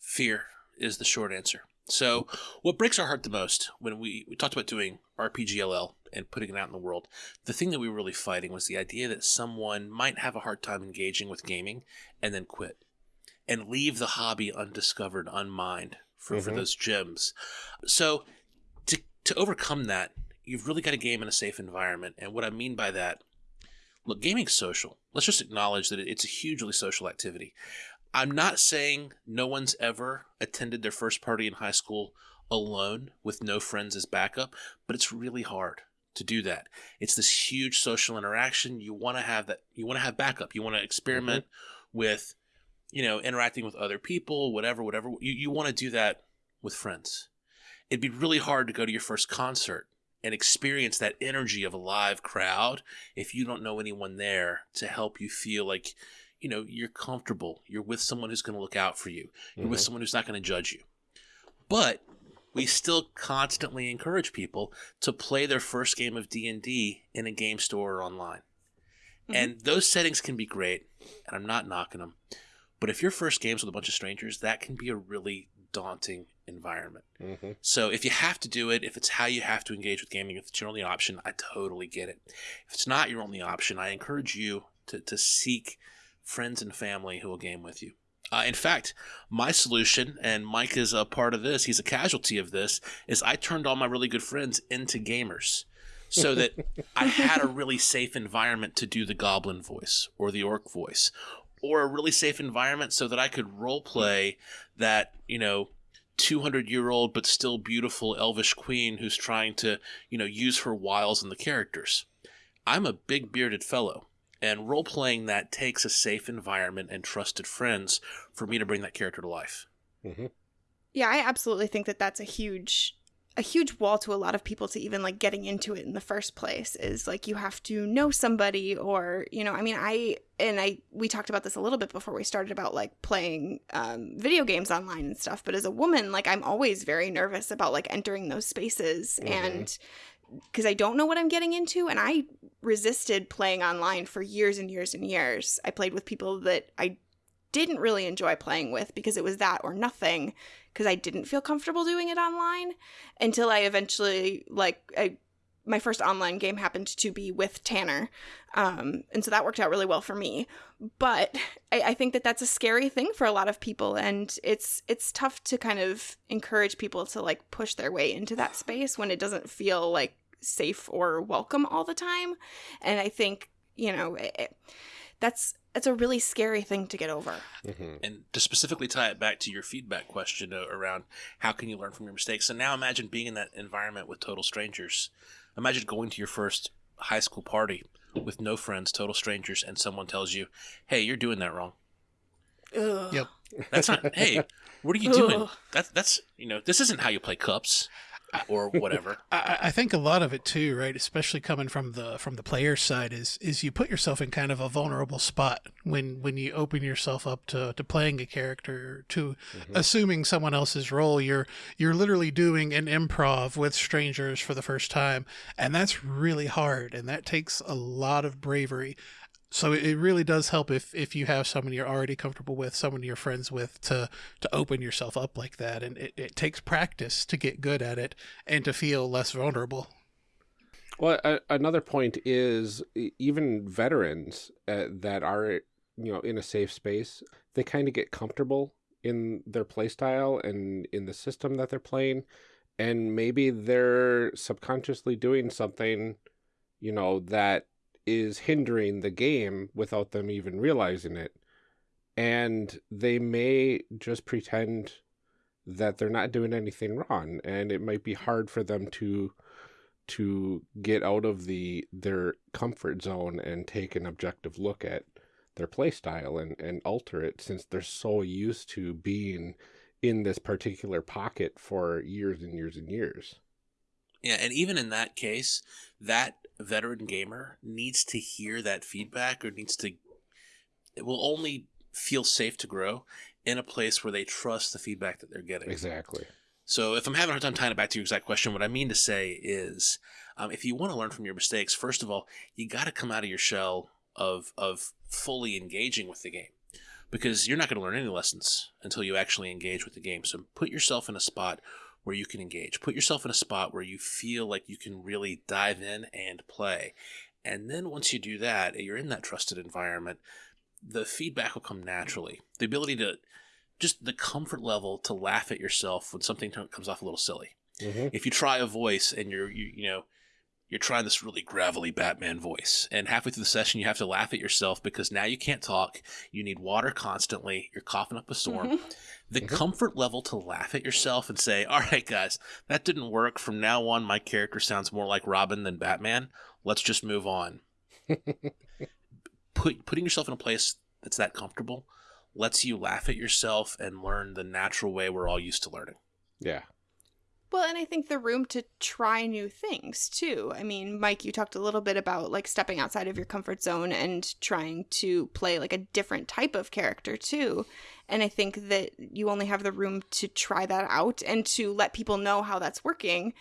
Fear is the short answer. So, what breaks our heart the most when we, we talked about doing RPGLL and putting it out in the world, the thing that we were really fighting was the idea that someone might have a hard time engaging with gaming and then quit and leave the hobby undiscovered, unmined for, for Mhm. those gems. So, to, to overcome that, you've really got to game in a safe environment. And what I mean by that, look, gaming's social. Let's just acknowledge that it's a hugely social activity. I'm not saying no one's ever attended their first party in high school alone with no friends as backup, but it's really hard to do that. It's this huge social interaction. You want to have that. You want to have backup. You want to experiment with, you know, interacting with other people, whatever, whatever. You you want to do that with friends. It'd be really hard to go to your first concert and experience that energy of a live crowd if you don't know anyone there to help you feel like you know, you're comfortable. You're with someone who's going to look out for you. You're with Mhm. someone who's not going to judge you. But we still constantly encourage people to play their first game of D&D in a game store or online. Mhm. And those settings can be great, and I'm not knocking them. But if your first game's with a bunch of strangers, that can be a really daunting environment. hmm So if you have to do it, if it's how you have to engage with gaming, if it's your only option, I totally get it. If it's not your only option, I encourage you to, to seek friends and family who will game with you. Uh, in fact, my solution, and Mike is a part of this, he's a casualty of this, is I turned all my really good friends into gamers so that I had a really safe environment to do the goblin voice or the orc voice or a really safe environment so that I could role play that, you know, 200 year old but still beautiful elvish queen who's trying to, you know, use her wiles in the characters. I'm a big bearded fellow, and role playing that takes a safe environment and trusted friends for me to bring that character to life. hmm Yeah, I absolutely think that that's a huge a huge wall to a lot of people to even like getting into it in the first place is like you have to know somebody or you know i mean i and i we talked about this a little bit before we started about like playing um, video games online and stuff but as a woman like i'm always very nervous about like entering those spaces Mhm. and because i don't know what i'm getting into and i resisted playing online for years and years and years. I played with people that i didn't really enjoy playing with because it was that or nothing because I didn't feel comfortable doing it online until I eventually like I my first online game happened to be with Tanner, um, and so that worked out really well for me. But I, I think that that's a scary thing for a lot of people, and it's it's tough to kind of encourage people to like push their way into that space when it doesn't feel like safe or welcome all the time. And I think you know it, that's it's a really scary thing to get over. hmm And to specifically tie it back to your feedback question uh, around how can you learn from your mistakes. And now imagine being in that environment with total strangers. Imagine going to your first high school party with no friends, total strangers, and someone tells you, "Hey, you're doing that wrong." Ugh. Yep. That's not. hey, what are you doing? That's that's you know this isn't how you play cups or whatever. I, I think a lot of it too, right? Especially coming from the from the player side, is is you put yourself in kind of a vulnerable spot when when you open yourself up to, to playing a character, to Mhm. assuming someone else's role. You're you're literally doing an improv with strangers for the first time, and that's really hard, and that takes a lot of bravery. So it really does help if if you have someone you're already comfortable with, someone you're friends with, to to open yourself up like that, and it, it takes practice to get good at it and to feel less vulnerable. Well, a, another point is even veterans uh, that are you know in a safe space, they kind of get comfortable in their play style and in the system that they're playing, and maybe they're subconsciously doing something, you know, that is hindering the game without them even realizing it, and they may just pretend that they're not doing anything wrong, and it might be hard for them to to get out of the their comfort zone and take an objective look at their play style and, and alter it since they're so used to being in this particular pocket for years and years and years. Yeah, and even in that case, that veteran gamer needs to hear that feedback or needs to it will only feel safe to grow in a place where they trust the feedback that they're getting. Exactly. So if I'm having a hard time tying it back to your exact question, what I mean to say is um, if you want to learn from your mistakes, first of all, you got to come out of your shell of of fully engaging with the game. Because you're not going to learn any lessons until you actually engage with the game. So put yourself in a spot where you can engage. Put yourself in a spot where you feel like you can really dive in and play. And then once you do that, you're in that trusted environment, the feedback will come naturally. The ability to just the comfort level to laugh at yourself when something comes off a little silly. hmm If you try a voice and you're you, you know you're trying this really gravelly Batman voice, and halfway through the session you have to laugh at yourself because now you can't talk, you need water constantly, you're coughing up a storm. Mhm. The Mhm. comfort level to laugh at yourself and say, "All right, guys, that didn't work. From now on, my character sounds more like Robin than Batman. Let's just move on." Put putting yourself in a place that's that comfortable lets you laugh at yourself and learn the natural way we're all used to learning. Yeah. Well, and I think the room to try new things too. I mean, Mike, you talked a little bit about like stepping outside of your comfort zone and trying to play like a different type of character too. And I think that you only have the room to try that out and to let people know how that's working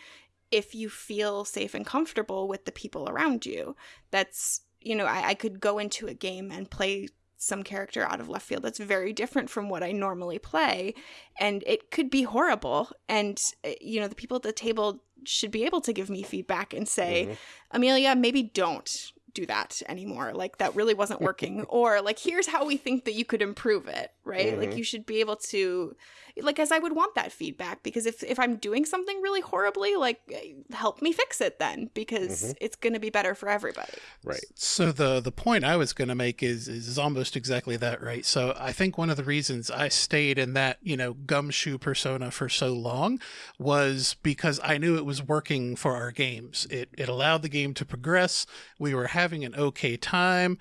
if you feel safe and comfortable with the people around you. That's, you know, I, I could go into a game and play some character out of left field that's very different from what I normally play. And it could be horrible. And, uh, you know, the people at the table should be able to give me feedback and say, Mhm. Amelia, maybe don't do that anymore. Like, that really wasn't working. or, like, here's how we think that you could improve it, right? Like, Mhm. you should be able to, like, as I would want that feedback because if, if I'm doing something really horribly, like, eh, help me fix it then because it's going to be better for everybody. Right. So the the point I was going to make is is almost exactly that, right? So I think one of the reasons I stayed in that you know gumshoe persona for so long was because I knew it was working for our games. It it allowed the game to progress. We were having an okay time.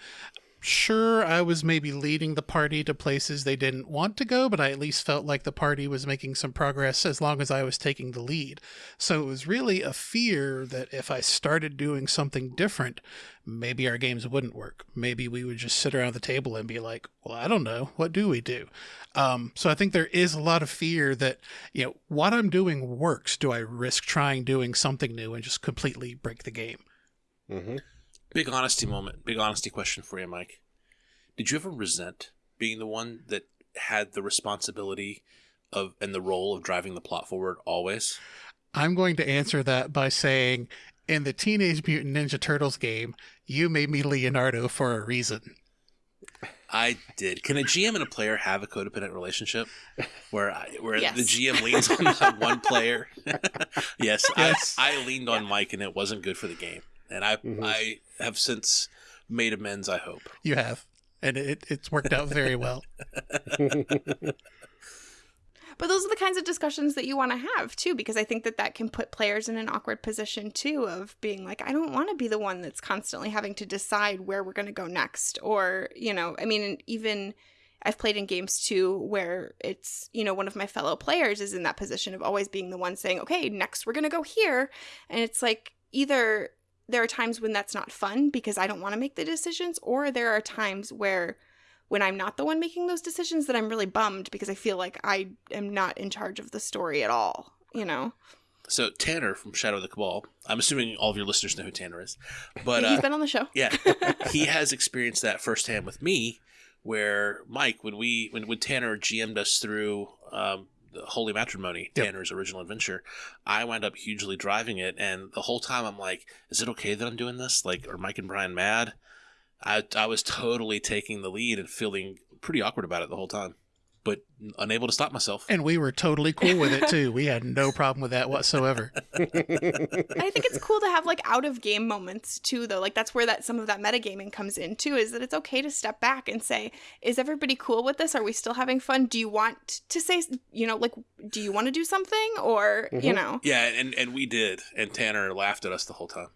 Sure, I was maybe leading the party to places they didn't want to go, but I at least felt like the party was making some progress as long as I was taking the lead. So it was really a fear that if I started doing something different, maybe our games wouldn't work. Maybe we would just sit around the table and be like, well, I don't know. What do we do? Um, so I think there is a lot of fear that, you know, what I'm doing works. Do I risk trying doing something new and just completely break the game? hmm Big honesty moment. Big honesty question for you, Mike. Did you ever resent being the one that had the responsibility of and the role of driving the plot forward always? I'm going to answer that by saying, in the Teenage Mutant Ninja Turtles game, you made me Leonardo for a reason. I did. Can a GM and a player have a codependent relationship where I, where Yes. the GM leans on one player? yes, Yes. I, I leaned on Mike, and it wasn't good for the game. And I Mhm. I have since made amends. I hope. You have. And it, it's worked out very well. But those are the kinds of discussions that you want to have too, because I think that that can put players in an awkward position too of being like, I don't want to be the one that's constantly having to decide where we're going to go next. Or, you know, I mean, even I've played in games too where it's, you know, one of my fellow players is in that position of always being the one saying, okay, next we're going to go here. And it's like either there are times when that's not fun because I don't want to make the decisions, or there are times where when I'm not the one making those decisions that I'm really bummed because I feel like I am not in charge of the story at all, you know? So Tanner from Shadow of the Cabal. I'm assuming all of your listeners know who Tanner is, but He's uh, been on the show. yeah, he has experienced that firsthand with me. Where Mike, when we when when Tanner GM'd us through um, Holy Matrimony, Yep. Tanner's original adventure, I wound up hugely driving it, and the whole time I'm like, "Is it okay that I'm doing this? Like, are Mike and Brian mad?" I I was totally taking the lead and feeling pretty awkward about it the whole time, but unable to stop myself. And we were totally cool with it too. We had no problem with that whatsoever. I think it's cool to have like out of game moments too, though. Like that's where that some of that metagaming comes in too. Is that it's okay to step back and say, "Is everybody cool with this? Are we still having fun? Do you want to say, you know, like, do you want to do something, or you Mhm. know?" Yeah, and and we did, and Tanner laughed at us the whole time,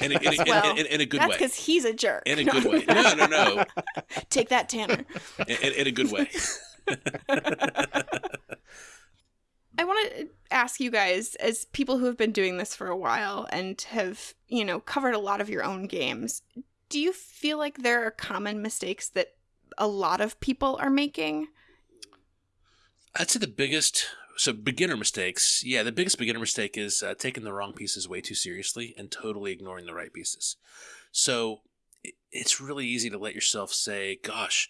in a, in a, in- Well, in- in- in a good That's way. because he's a jerk. In a good way. No, no, no. Take that, Tanner. In, in, in a good way. I want to ask you guys, as people who have been doing this for a while and have, you know, covered a lot of your own games, do you feel like there are common mistakes that a lot of people are making? I'd say the biggest, so beginner mistakes. Yeah, the biggest beginner mistake is uh, taking the wrong pieces way too seriously and totally ignoring the right pieces. So it's really easy to let yourself say, "Gosh,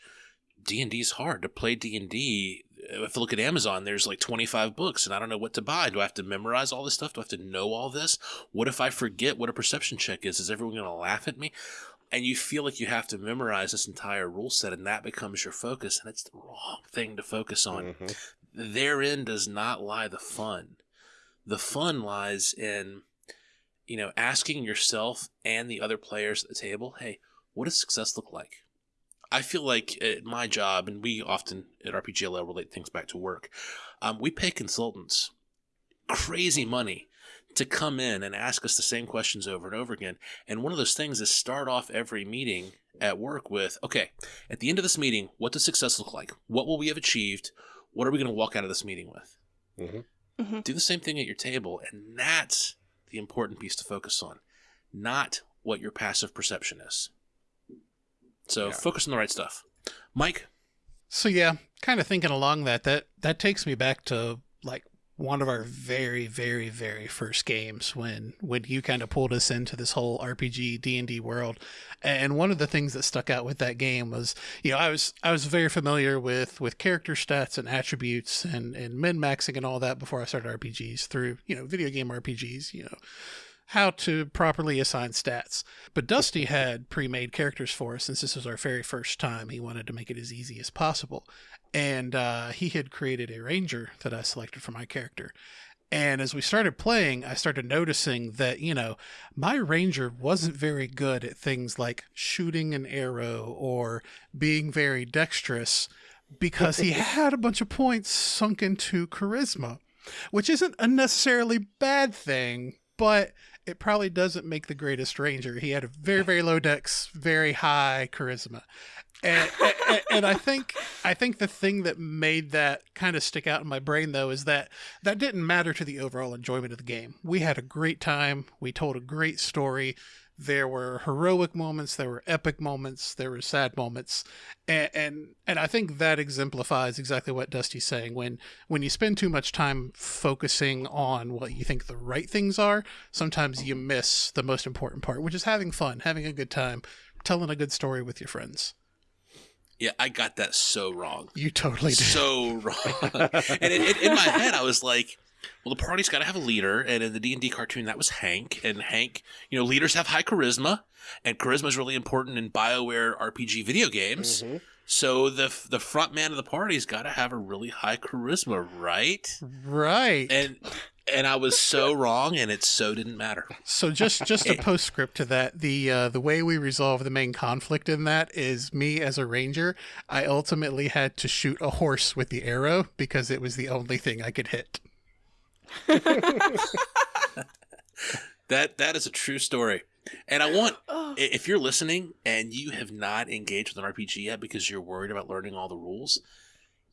D and D is hard to play D and D." If I look at Amazon, there's like 25 books, and I don't know what to buy. Do I have to memorize all this stuff? Do I have to know all this? What if I forget what a perception check is? Is everyone going to laugh at me? and you feel like you have to memorize this entire rule set and that becomes your focus and it's the wrong thing to focus on Mhm. therein does not lie the fun the fun lies in you know asking yourself and the other players at the table hey what does success look like i feel like at my job and we often at rpgll relate things back to work um, we pay consultants crazy money to come in and ask us the same questions over and over again. And one of those things is start off every meeting at work with, okay, at the end of this meeting, what does success look like? What will we have achieved? What are we going to walk out of this meeting with? Mhm. Mhm. Do the same thing at your table, and that's the important piece to focus on, not what your passive perception is. So Yeah. focus on the right stuff. Mike, So yeah, kind of thinking along that that that takes me back to like one of our very very very first games when when you kind of pulled us into this whole RPG D&D world. And one of the things that stuck out with that game was, you know, I was I was very familiar with with character stats and attributes and and min-maxing and all that before I started RPGs through, you know, video game RPGs, you know, how to properly assign stats. But Dusty had pre-made characters for us since this was our very first time. He wanted to make it as easy as possible. And uh, he had created a ranger that I selected for my character. And as we started playing, I started noticing that, you know, my ranger wasn't very good at things like shooting an arrow or being very dexterous because he had a bunch of points sunk into charisma, which isn't a necessarily bad thing, but it probably doesn't make the greatest ranger. He had a very, very low dex, very high charisma. And, and, and I think I think the thing that made that kind of stick out in my brain though is that that didn't matter to the overall enjoyment of the game. We had a great time. We told a great story. There were heroic moments, there were epic moments, there were sad moments, and and, and I think that exemplifies exactly what Dusty's saying. When when you spend too much time focusing on what you think the right things are, sometimes you mm-hmm. miss the most important part, which is having fun, having a good time, telling a good story with your friends. yeah, I got that so wrong. You totally did. so wrong. and in, in, in my head, I was like, well, the party's got to have a leader. And in the D and D cartoon, that was Hank. And Hank, you know, leaders have high charisma, and charisma is really important in Bioware RPG video games. Mhm. So the the front man of the party's got to have a really high charisma, right? right. And and I was so wrong, and it so didn't matter. So just just a postscript to that, the uh, the way we resolve the main conflict in that is me as a ranger. I ultimately had to shoot a horse with the arrow because it was the only thing I could hit. That that is a true story. And I want Oh. if you're listening and you have not engaged with an RPG yet because you're worried about learning all the rules,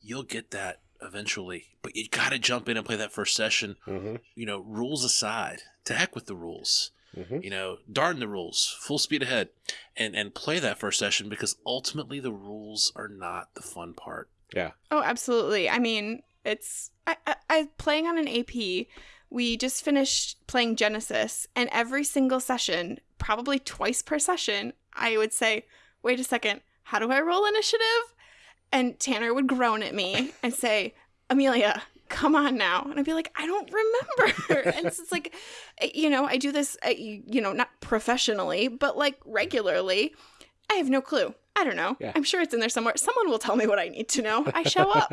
you'll get that eventually. But you got to jump in and play that first session. Mhm. You know, rules aside, to heck with the rules. Mhm. You know, darn the rules, full speed ahead, and and play that first session because ultimately the rules are not the fun part. Yeah. Oh, absolutely. I mean, it's I, I, I playing on an AP. We just finished playing Genesys, and every single session, probably twice per session, I would say, "Wait a second, how do I roll initiative?" And Tanner would groan at me and say, "Amelia, come on now," and I'd be like, "I don't remember." and it's like, eh, you know, I do this, you you know, not professionally, but like regularly. I have no clue. I don't know. Yeah. I'm sure it's in there somewhere. Someone will tell me what I need to know. I show up.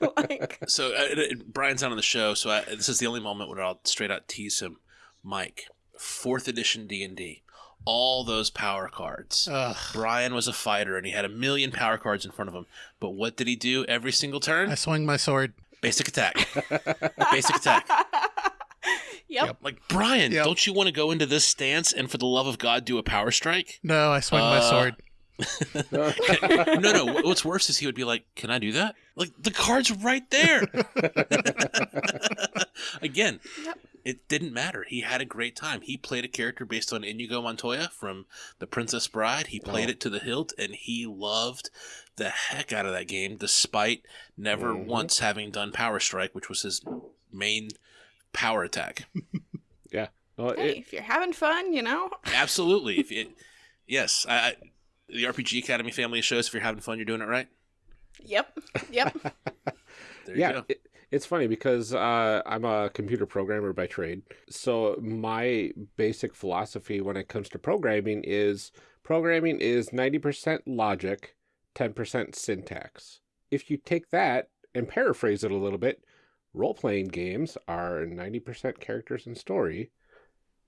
like, So uh, Brian's not on the show, so I, this is the only moment where I'll straight out tease him. Mike, fourth edition D and D, all those power cards. Ugh. Brian was a fighter and he had a million power cards in front of him. But what did he do every single turn? I swung my sword. Basic attack. Basic attack. yep. Yep. Like Brian, Yep. don't you want to go into this stance and for the love of God do a power strike? No, I swung my Uh, sword. no, no. What's worse is he would be like, "Can I do that?" Like the card's right there. Again, Yep. it didn't matter. He had a great time. He played a character based on Inigo Montoya from The Princess Bride. He played Oh. it to the hilt, and he loved the heck out of that game, despite never Mhm. once having done Power Strike, which was his main power attack. Well, Hey, it, if you're having fun, you know. Absolutely. If it, yes, I, I, the RPG Academy family shows. If you're having fun, you're doing it right. Yep. Yep. There you yeah, go. it, it's funny because uh, I'm a computer programmer by trade. So my basic philosophy when it comes to programming is programming is 90% logic, 10% syntax. If you take that and paraphrase it a little bit, role-playing games are 90% characters and story,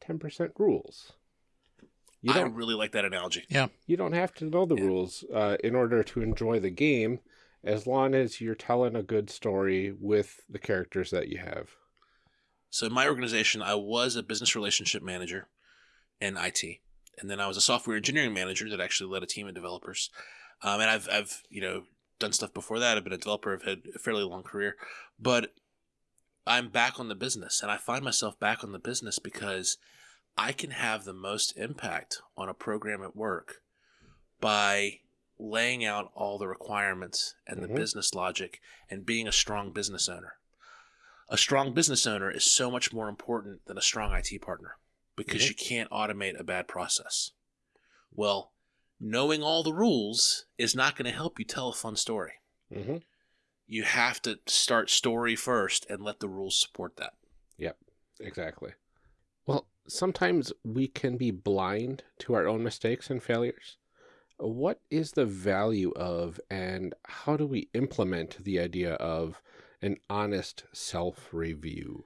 10% rules. You I don't really like that analogy. Yeah. You don't have to know the Yeah. rules uh, in order to enjoy the game as long as you're telling a good story with the characters that you have. So in my organization, I was a business relationship manager in IT, and then I was a software engineering manager that actually led a team of developers. Um, and I've I've you know done stuff before that. I've been a developer. I've had a fairly long career, but I'm back on the business, and I find myself back on the business because I can have the most impact on a program at work by laying out all the requirements and the Mhm. business logic and being a strong business owner. A strong business owner is so much more important than a strong IT partner because Mhm. you can't automate a bad process. Well, knowing all the rules is not going to help you tell a fun story. hmm You have to start story first and let the rules support that. Yep, exactly. Well, sometimes we can be blind to our own mistakes and failures. What is the value of and how do we implement the idea of an honest self review?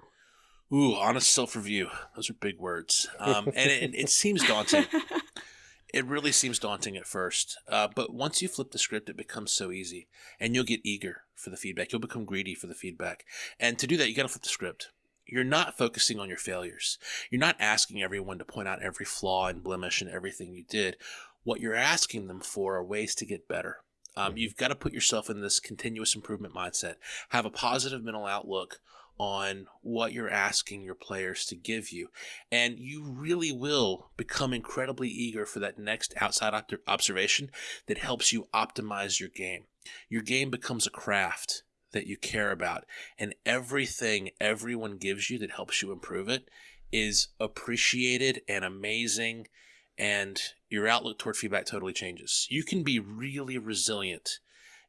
Ooh, honest self review. Those are big words. Um, and it, it seems daunting. It really seems daunting at first. Uh, but once you flip the script, it becomes so easy. And you'll get eager for the feedback. You'll become greedy for the feedback. And to do that, you got to flip the script. You're not focusing on your failures. You're not asking everyone to point out every flaw and blemish and everything you did. What you're asking them for are ways to get better. Um, Mhm. You've got to put yourself in this continuous improvement mindset. Have a positive mental outlook on what you're asking your players to give you. And you really will become incredibly eager for that next outside observation that helps you optimize your game. Your game becomes a craft that you care about, and everything everyone gives you that helps you improve it is appreciated and amazing. And your outlook toward feedback totally changes. You can be really resilient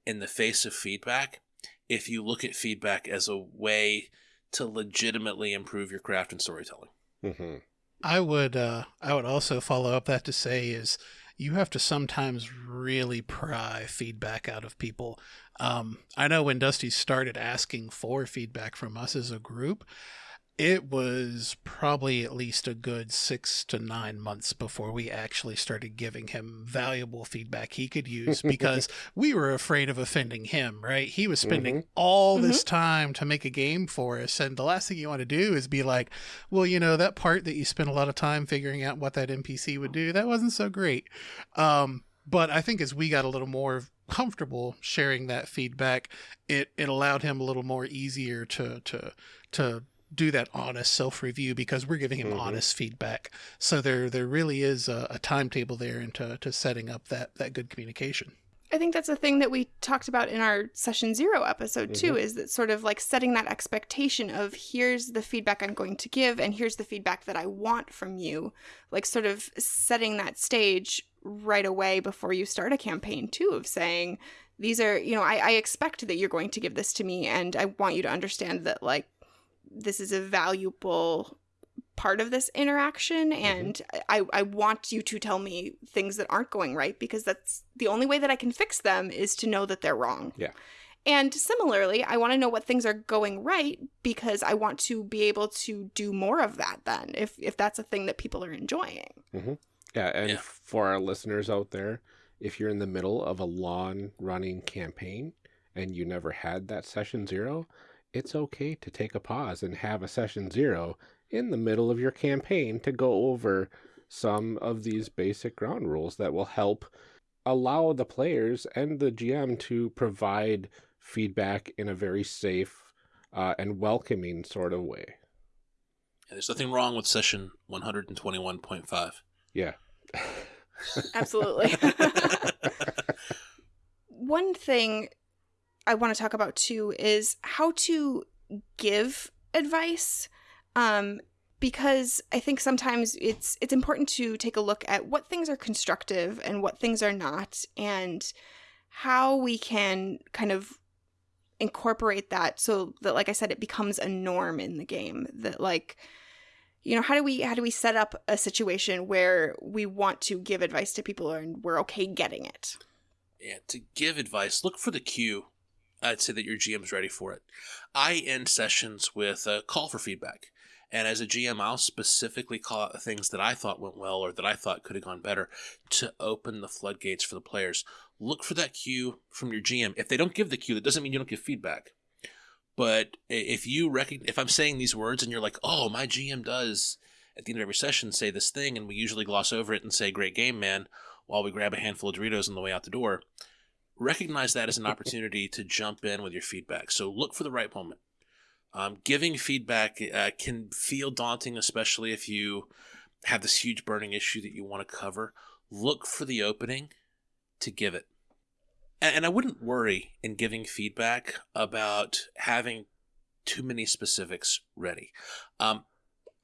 in the face of feedback if you look at feedback as a way to legitimately improve your craft and storytelling. hmm I would uh I would also follow up that to say is you have to sometimes really pry feedback out of people. Um, I know when Dusty started asking for feedback from us as a group, it was probably at least a good six to nine months before we actually started giving him valuable feedback he could use because we were afraid of offending him, right? He was spending all this time to make a game for us. And the last thing you want to do is be like, well, you know, that part that you spent a lot of time figuring out what that NPC would do, that wasn't so great. Um, but I think as we got a little more comfortable sharing that feedback, it, it allowed him a little more easier to, to, to, do that honest self review because we're giving him Mhm. honest feedback. So there there really is a, a timetable there into to setting up that that good communication. I think that's a thing that we talked about in our session zero episode too, is that sort of like setting that expectation of here's the feedback I'm going to give and here's the feedback that I want from you. Like sort of setting that stage right away before you start a campaign too, of saying, these are, you know, I, I expect that you're going to give this to me and I want you to understand that like this is a valuable part of this interaction mm-hmm. and I, I want you to tell me things that aren't going right because that's the only way that I can fix them is to know that they're wrong. Yeah. And similarly, I want to know what things are going right because I want to be able to do more of that then if if that's a thing that people are enjoying. Mm-hmm. Yeah, and Yeah. for our listeners out there, if you're in the middle of a long running campaign and you never had that session zero, it's okay to take a pause and have a session zero in the middle of your campaign to go over some of these basic ground rules that will help allow the players and the GM to provide feedback in a very safe uh, and welcoming sort of way. And there's nothing wrong with session 121.5. Yeah. Absolutely. One thing I want to talk about too is how to give advice. Um, because I think sometimes it's it's important to take a look at what things are constructive and what things are not, and how we can kind of incorporate that so that, like I said, it becomes a norm in the game. That like you know how do we how do we set up a situation where we want to give advice to people and we're okay getting it Yeah, to give advice, look for the cue. I'd say that your GM's ready for it. I end sessions with a call for feedback. And as a GM, I'll specifically call out the things that I thought went well or that I thought could have gone better to open the floodgates for the players. Look for that cue from your GM. If they don't give the cue, that doesn't mean you don't give feedback. But if you recognize, if I'm saying these words and you're like, oh, my GM does at the end of every session say this thing, and we usually gloss over it and say, great game, man, while we grab a handful of Doritos on the way out the door, recognize that as an opportunity to jump in with your feedback. So look for the right moment. Um, giving feedback uh, can feel daunting, especially if you have this huge burning issue that you want to cover. Look for the opening to give it. And, and I wouldn't worry in giving feedback about having too many specifics ready. Um,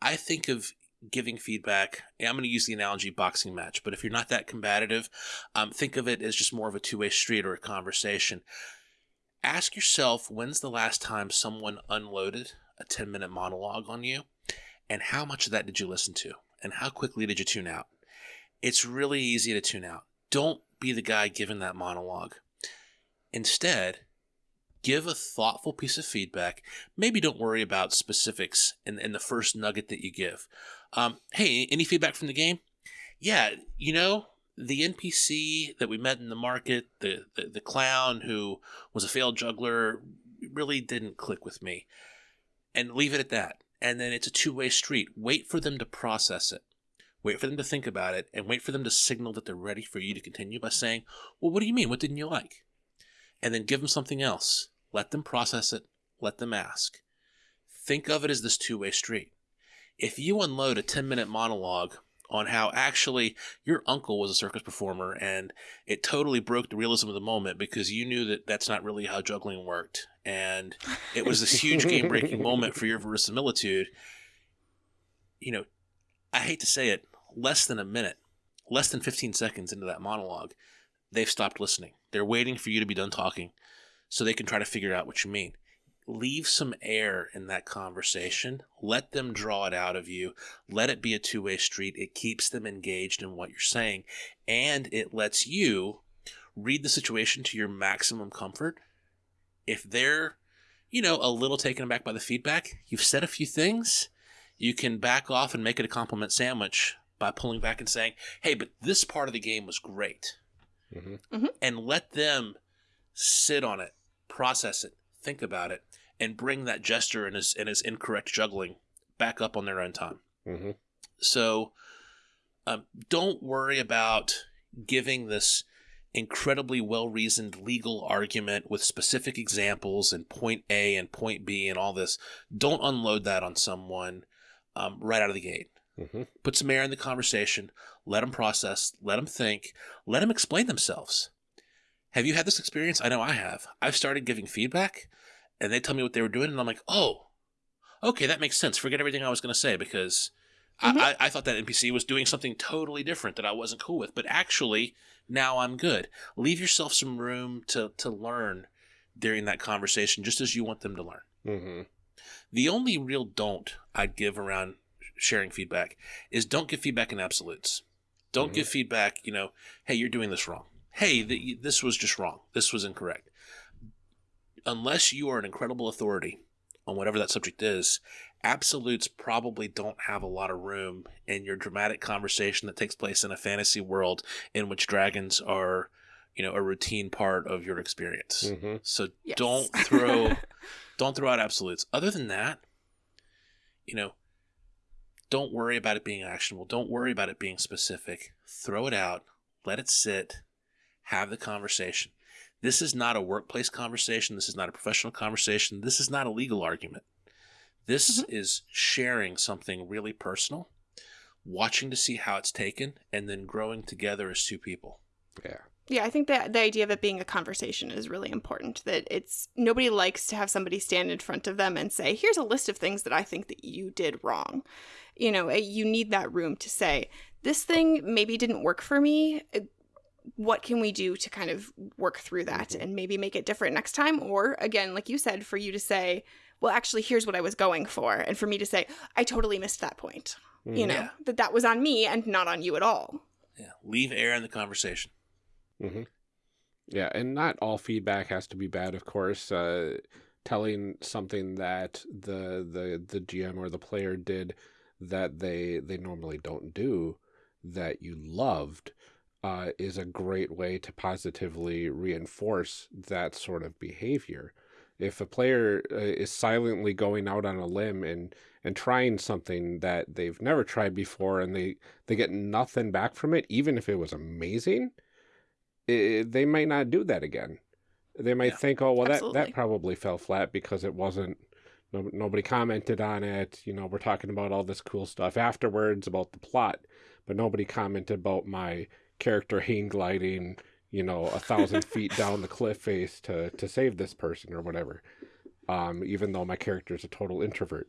I think of giving feedback. I'm going to use the analogy boxing match, but if you're not that combative, um, think of it as just more of a two way street or a conversation. Ask yourself when's the last time someone unloaded a 10 minute monologue on you, and how much of that did you listen to, and how quickly did you tune out? It's really easy to tune out. Don't be the guy giving that monologue. Instead, give a thoughtful piece of feedback. Maybe don't worry about specifics in, in the first nugget that you give. Um, hey, any feedback from the game? Yeah, you know, the NPC that we met in the market, the, the, the clown who was a failed juggler, really didn't click with me. And leave it at that. And then it's a two way street. Wait for them to process it. Wait for them to think about it and wait for them to signal that they're ready for you to continue by saying, Well, what do you mean? What didn't you like? And then give them something else. Let them process it. Let them ask. Think of it as this two way street. If you unload a 10 minute monologue on how actually your uncle was a circus performer and it totally broke the realism of the moment because you knew that that's not really how juggling worked and it was this huge game breaking moment for your verisimilitude you know i hate to say it less than a minute less than 15 seconds into that monologue they've stopped listening. They're waiting for you to be done talking so they can try to figure out what you mean leave some air in that conversation. Let them draw it out of you. Let it be a two way street. It keeps them engaged in what you're saying. And it lets you read the situation to your maximum comfort. If they're, you know, a little taken aback by the feedback, you've said a few things, you can back off and make it a compliment sandwich by pulling back and saying, hey, but this part of the game was great. Mhm. Mhm. And let them sit on it, process it, think about it, and bring that gesture and his and his incorrect juggling back up on their own time. hmm So um, don't worry about giving this incredibly well reasoned legal argument with specific examples and point A and point B and all this. Don't unload that on someone um, right out of the gate. hmm Put some air in the conversation. Let them process. Let them think. Let them explain themselves. Have you had this experience? I know I have. I've started giving feedback, and they tell me what they were doing, and I'm like, oh, okay, that makes sense. Forget everything I was going to say because Mhm. I, I, I thought that NPC was doing something totally different that I wasn't cool with. But actually, now I'm good. Leave yourself some room to to learn during that conversation, just as you want them to learn. hmm The only real don't I'd give around sharing feedback is don't give feedback in absolutes. Don't Mhm. give feedback, you know, hey, you're doing this wrong. Hey, th- this was just wrong. This was incorrect. Unless you are an incredible authority on whatever that subject is, absolutes probably don't have a lot of room in your dramatic conversation that takes place in a fantasy world in which dragons are, you know, a routine part of your experience. hmm So Yes. don't throw don't throw out absolutes. Other than that, you know, don't worry about it being actionable. Don't worry about it being specific. Throw it out, let it sit, have the conversation. This is not a workplace conversation. This is not a professional conversation. This is not a legal argument. This is sharing something really personal, watching to see how it's taken, and then growing together as two people. Yeah. Yeah, I think that the idea of it being a conversation is really important. That it's nobody likes to have somebody stand in front of them and say, "Here's a list of things that I think that you did wrong." You know, eh, you need that room to say, "This thing maybe didn't work for me. What can we do to kind of work through that Mhm. and maybe make it different next time?" Or again, like you said, for you to say, "Well, actually, here's what I was going for," and for me to say, "I totally missed that point." You know, that that was on me and not on you at all. Yeah. Leave air in the conversation. hmm Yeah, and not all feedback has to be bad, of course. Uh, telling something that the the the GM or the player did that they they normally don't do that you loved uh, is a great way to positively reinforce that sort of behavior. If a player uh, is silently going out on a limb and and trying something that they've never tried before and they they get nothing back from it, even if it was amazing, i they might not do that again. They might Yeah. think, "Oh, well, that that probably fell flat because it wasn't No, nobody commented on it. You know, we're talking about all this cool stuff afterwards about the plot, but nobody commented about my character hang gliding, you know, a thousand feet down the cliff face to to save this person or whatever. Um, even though my character is a total introvert,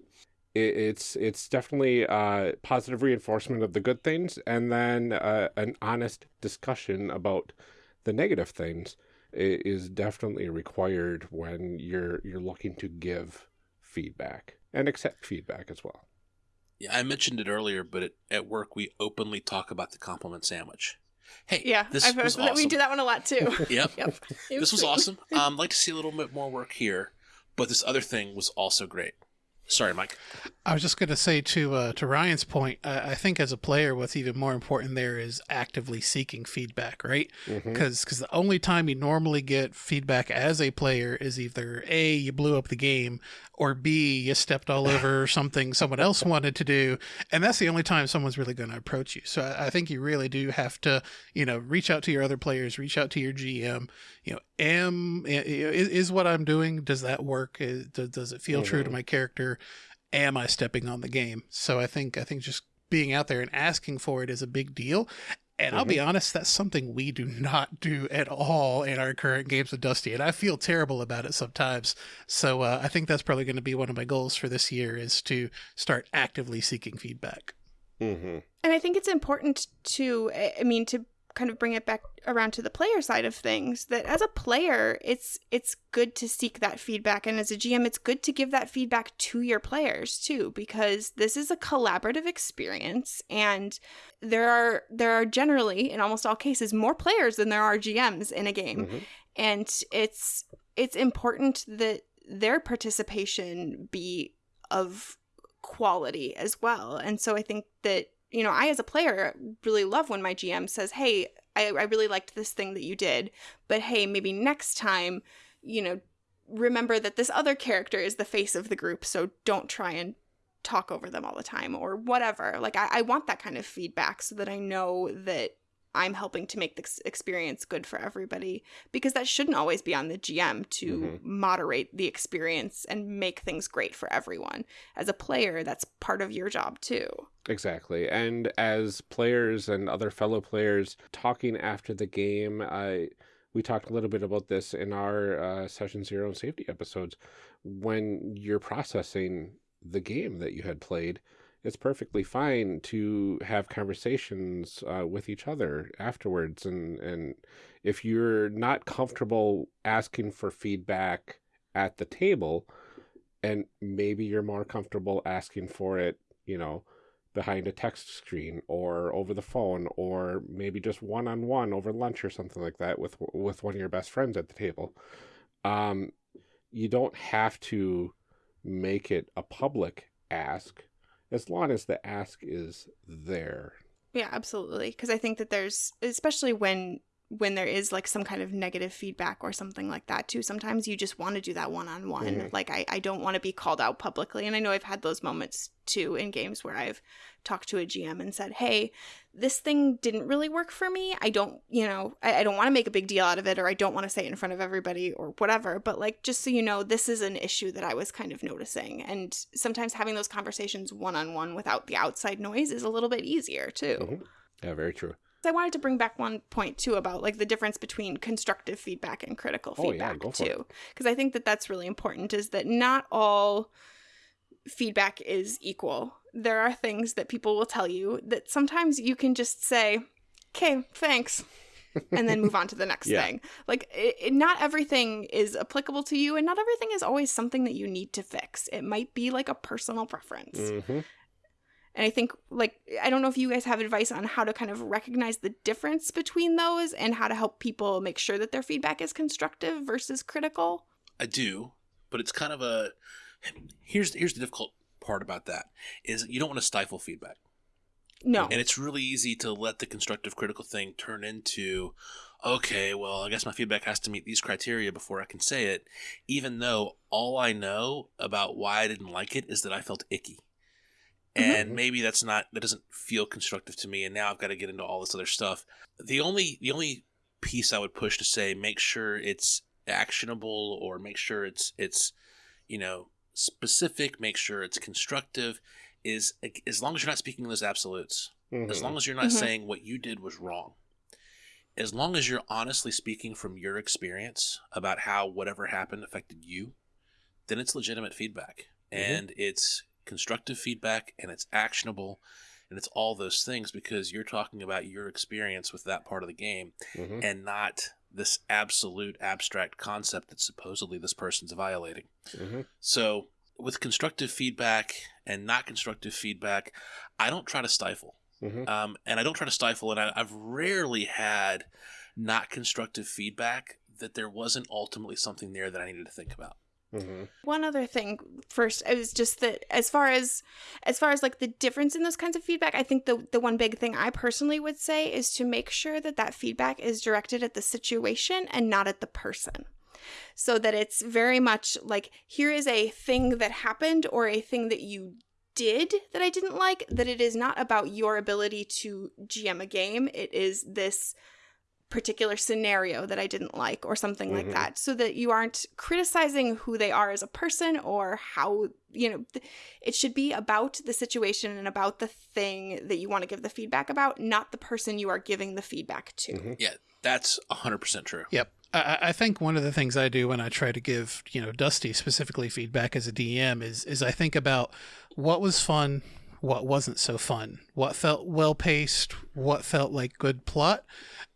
it, it's it's definitely uh, positive reinforcement of the good things, and then uh, an honest discussion about the negative things is definitely required when you're you're looking to give feedback and accept feedback as well. Yeah, I mentioned it earlier, but at, at work we openly talk about the compliment sandwich. Hey, Yeah, this I've was that we awesome. do that one a lot too. Yep, yep. This was awesome. Um, like to see a little bit more work here, but this other thing was also great. Sorry, Mike. I was just going to say to uh, to Ryan's point, I, I think as a player, what's even more important there is actively seeking feedback, right? Mhm. Because the only time you normally get feedback as a player is either a you blew up the game, or b you stepped all over something someone else wanted to do, and that's the only time someone's really going to approach you. So I, I think you really do have to, you know, reach out to your other players, reach out to your GM. You know, am i- i- is, is what I'm doing? Does that work? Is, does, does it feel true to Mhm. my character? Am I stepping on the game? So I think I think just being out there and asking for it is a big deal. And I'll be honest, that's something we do not do at all in our current games of Dusty, and I feel terrible about it sometimes. So uh, I think that's probably going to be one of my goals for this year is to start actively seeking feedback. Mm-hmm. And I think it's important to, I I mean, to kind of bring it back around to the player side of things that as a player it's it's good to seek that feedback. And as a GM it's good to give that feedback to your players too because this is a collaborative experience. And there are there are generally in almost all cases more players than there are GMs in a game. Mhm. and it's it's important that their participation be of quality as well. And so i think that you know i as a player really love when my gm says hey I, I really liked this thing that you did but hey maybe next time you know remember that this other character is the face of the group so don't try and talk over them all the time or whatever. Like i, I want that kind of feedback so that i know that i'm helping to make this experience good for everybody because that shouldn't always be on the GM to Mhm. moderate the experience and make things great for everyone. As a player, that's part of your job too. Exactly. And as players and other fellow players talking after the game, I we talked a little bit about this in our uh, session zero and safety episodes. When you're processing the game that you had played, it's perfectly fine to have conversations uh, with each other afterwards. And, and if you're not comfortable asking for feedback at the table, and maybe you're more comfortable asking for it, you know, behind a text screen or over the phone or maybe just one on one over lunch or something like that with with one of your best friends at the table. Um, you don't have to make it a public ask as long as the ask is there. Yeah, absolutely. Because I think that there's, especially when when there is like some kind of negative feedback or something like that too sometimes you just want to do that one-on-one Mhm. like I, I don't want to be called out publicly and i know i've had those moments too in games where i've talked to a gm and said hey this thing didn't really work for me i don't you know i, I don't want to make a big deal out of it or i don't want to say it in front of everybody or whatever but like just so you know this is an issue that i was kind of noticing and sometimes having those conversations one-on-one without the outside noise is a little bit easier too Mhm. Yeah, very true. I wanted to bring back one point too about like the difference between constructive feedback and critical Oh, feedback too, because I think that that's really important. Is that not all feedback is equal. There are things that people will tell you that sometimes you can just say, "Okay, thanks." and then move on to the next Yeah. thing. Like, it, it- not everything is applicable to you, and not everything is always something that you need to fix. It might be like a personal preference. hmm And I think, like, I don't know if you guys have advice on how to kind of recognize the difference between those and how to help people make sure that their feedback is constructive versus critical. I do, but it's kind of a here's here's the difficult part about that is you don't want to stifle feedback. No. And it's really easy to let the constructive critical thing turn into, okay, well, I guess my feedback has to meet these criteria before I can say it, even though all I know about why I didn't like it is that I felt icky. And Mhm. maybe that's not that doesn't feel constructive to me and now I've got to get into all this other stuff. The only the only piece I would push to say make sure it's actionable or make sure it's it's you know specific, make sure it's constructive. Is as long as you're not speaking those absolutes, Mhm. as long as you're not Mhm. saying what you did was wrong, as long as you're honestly speaking from your experience about how whatever happened affected you, then it's legitimate feedback Mhm. and it's constructive feedback and it's actionable and it's all those things because you're talking about your experience with that part of the game Mhm. and not this absolute abstract concept that supposedly this person's violating. Mhm. So, with constructive feedback and not constructive feedback, I don't try to stifle. Mhm. Um, and I don't try to stifle, and I, I've rarely had not constructive feedback that there wasn't ultimately something there that I needed to think about. Mhm. One other thing first is just that as far as as far as like the difference in those kinds of feedback, I think the the one big thing I personally would say is to make sure that that feedback is directed at the situation and not at the person. So that it's very much like here is a thing that happened or a thing that you did that I didn't like that it is not about your ability to GM a game. It is this particular scenario that I didn't like or something like Mhm. that so that you aren't criticizing who they are as a person or how you know th- it should be about the situation and about the thing that you want to give the feedback about not the person you are giving the feedback to Mhm. Yeah, that's 100% true. Yep. I, I think one of the things I do when I try to give, you know, Dusty specifically feedback as a DM is is I think about what was fun, what wasn't so fun, what felt well paced, what felt like good plot.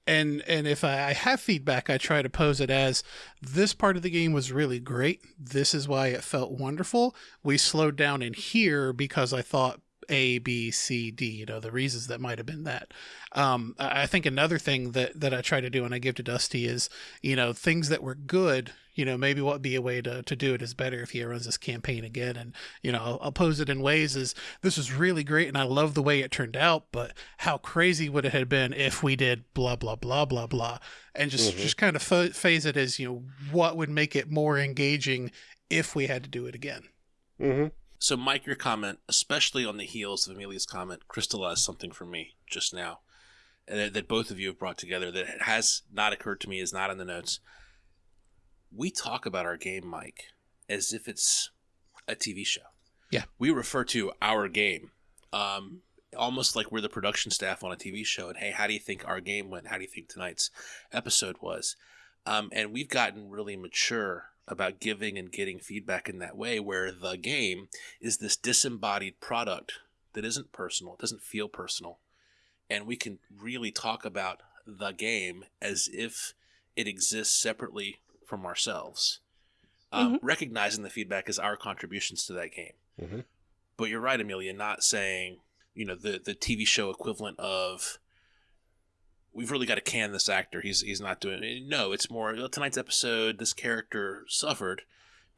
And and if I have feedback, I try to pose it as this part of the game was really great. This is why it felt wonderful. We slowed down in here because I thought A, B, C, D, you know, the reasons that might have been that. Um, I think another thing that, that I try to do when I give to Dusty is, you know, things that were good, you know, maybe what would be a way to, to do it is better if he runs this campaign again. And, you know, I'll, I'll pose it in ways as this was really great and I love the way it turned out, but how crazy would it have been if we did blah, blah, blah, blah, blah. And just, Mhm. just kind of pho- phase it as, you know, what would make it more engaging if we had to do it again. Mhm. So, Mike, your comment, especially on the heels of Amelia's comment, crystallized something for me just now that, that both of you have brought together that has not occurred to me, is not in the notes. We talk about our game, Mike, as if it's a TV show. Yeah. We refer to our game um, almost like we're the production staff on a TV show. And hey, how do you think our game went? How do you think tonight's episode was? Um, and we've gotten really mature about giving and getting feedback in that way, where the game is this disembodied product that isn't personal, it doesn't feel personal. And we can really talk about the game as if it exists separately from ourselves, um, recognizing the feedback as our contributions to that game. Mhm. But you're right, Amelia, not saying, you know, the, the TV show equivalent of we've really got to can this actor. He's he's not doing it. No, it's more "Oh, tonight's episode. This character suffered,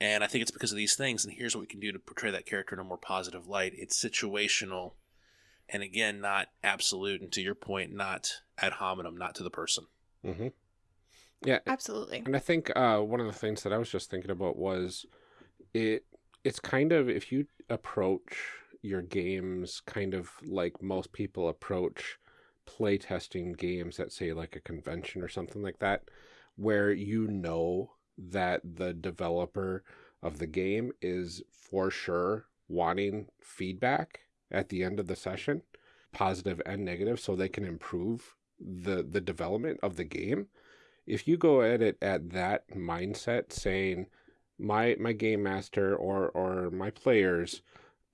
and I think it's because of these things. And here's what we can do to portray that character in a more positive light. It's situational, and again, not absolute. And to your point, not ad hominem, not to the person. Mhm. Yeah, absolutely And I think uh, one of the things that I was just thinking about was it. It's kind of if you approach your games kind of like most people approach playtesting games at say like a convention or something like that, where you know that the developer of the game is for sure wanting feedback at the end of the session, positive and negative, so they can improve the the development of the game if you go at it at that mindset saying my my game master or or my players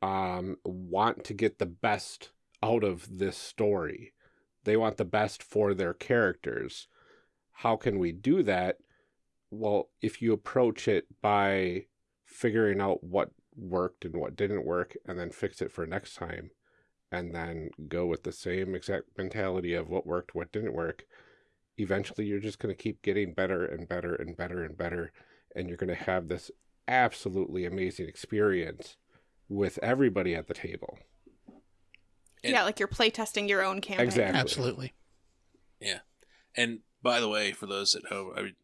um want to get the best out of this story. They want the best for their characters. How can we do that? Well if you approach it by figuring out what worked and what didn't work and then fix it for next time and then go with the same exact mentality of what worked what didn't work eventually you're just going to keep getting better and better and better and better and you're going to have this absolutely amazing experience with everybody at the table And- yeah like you're playtesting your own campaign Exactly. Absolutely. Yeah. And by the way, for those at home, I mean,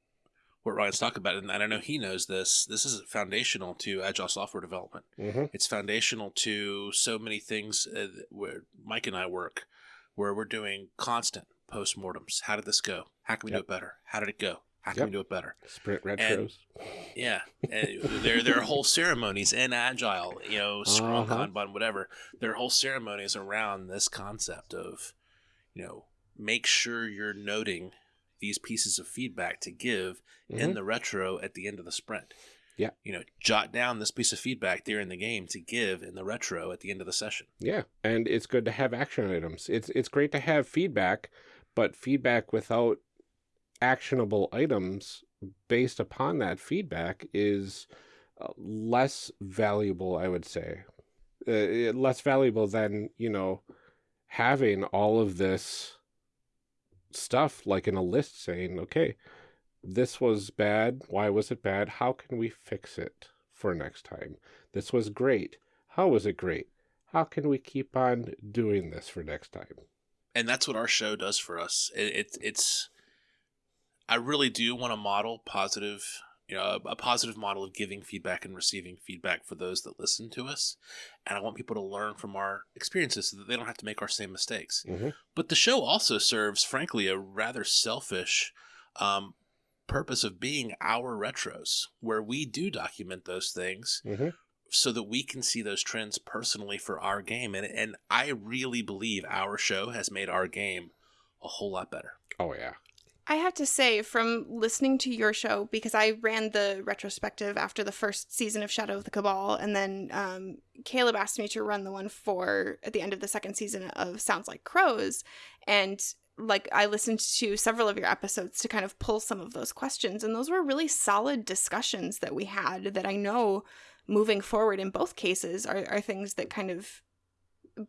what Ryan's talking about, and I know he knows this, this is foundational to agile software development. hmm It's foundational to so many things uh, where Mike and I work, where we're doing constant postmortems. How did this go? How can we Yep. do it better? How did it go? How can Yep. we do it better? Sprint retros. Yeah, and there there are whole ceremonies in Agile, you know, Scrum, Uh-huh. Kanban, whatever. There are whole ceremonies around this concept of, you know, make sure you're noting these pieces of feedback to give in Mhm. the retro at the end of the sprint. Yeah. You know, jot down this piece of feedback during the game to give in the retro at the end of the session. Yeah, and it's good to have action items. It's it's great to have feedback, but feedback without actionable items based upon that feedback is uh, less valuable, I would say. Uh, less valuable than, you know, having all of this stuff like in a list saying, okay, this was bad. Why was it bad? How can we fix it for next time? This was great. How was it great? How can we keep on doing this for next time? And that's what our show does for us. It, it it's I really do want to model positive, you know, a, a positive model of giving feedback and receiving feedback for those that listen to us, and I want people to learn from our experiences so that they don't have to make our same mistakes. Mhm. But the show also serves, frankly, a rather selfish um, purpose of being our retros, where we do document those things Mhm. So that we can see those trends personally for our game. And and I really believe our show has made our game a whole lot better. Oh yeah. I have to say, from listening to your show, because I ran the retrospective after the first season of Shadow of the Cabal, and then um, Caleb asked me to run the one for at the end of the second season of Sounds Like Crows, and like I listened to several of your episodes to kind of pull some of those questions, and those were really solid discussions that we had that I know moving forward in both cases are, are things that kind of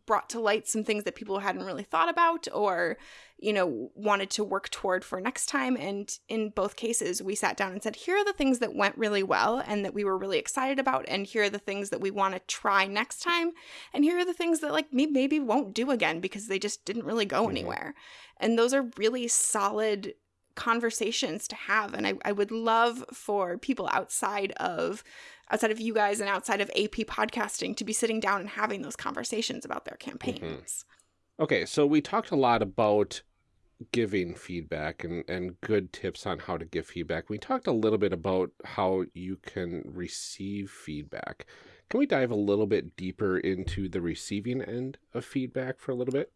brought to light some things that people hadn't really thought about or you know wanted to work toward for next time. And in both cases we sat down and said here are the things that went really well and that we were really excited about and here are the things that we want to try next time. And here are the things that like me maybe won't do again because they just didn't really go Mhm. anywhere. And those are really solid conversations to have and I, I would love for people outside of outside of you guys and outside of ap podcasting to be sitting down and having those conversations about their mm-hmm. campaigns Okay, so we talked a lot about giving feedback and, and good tips on how to give feedback. We talked a little bit about how you can receive feedback. Can we dive a little bit deeper into the receiving end of feedback for a little bit?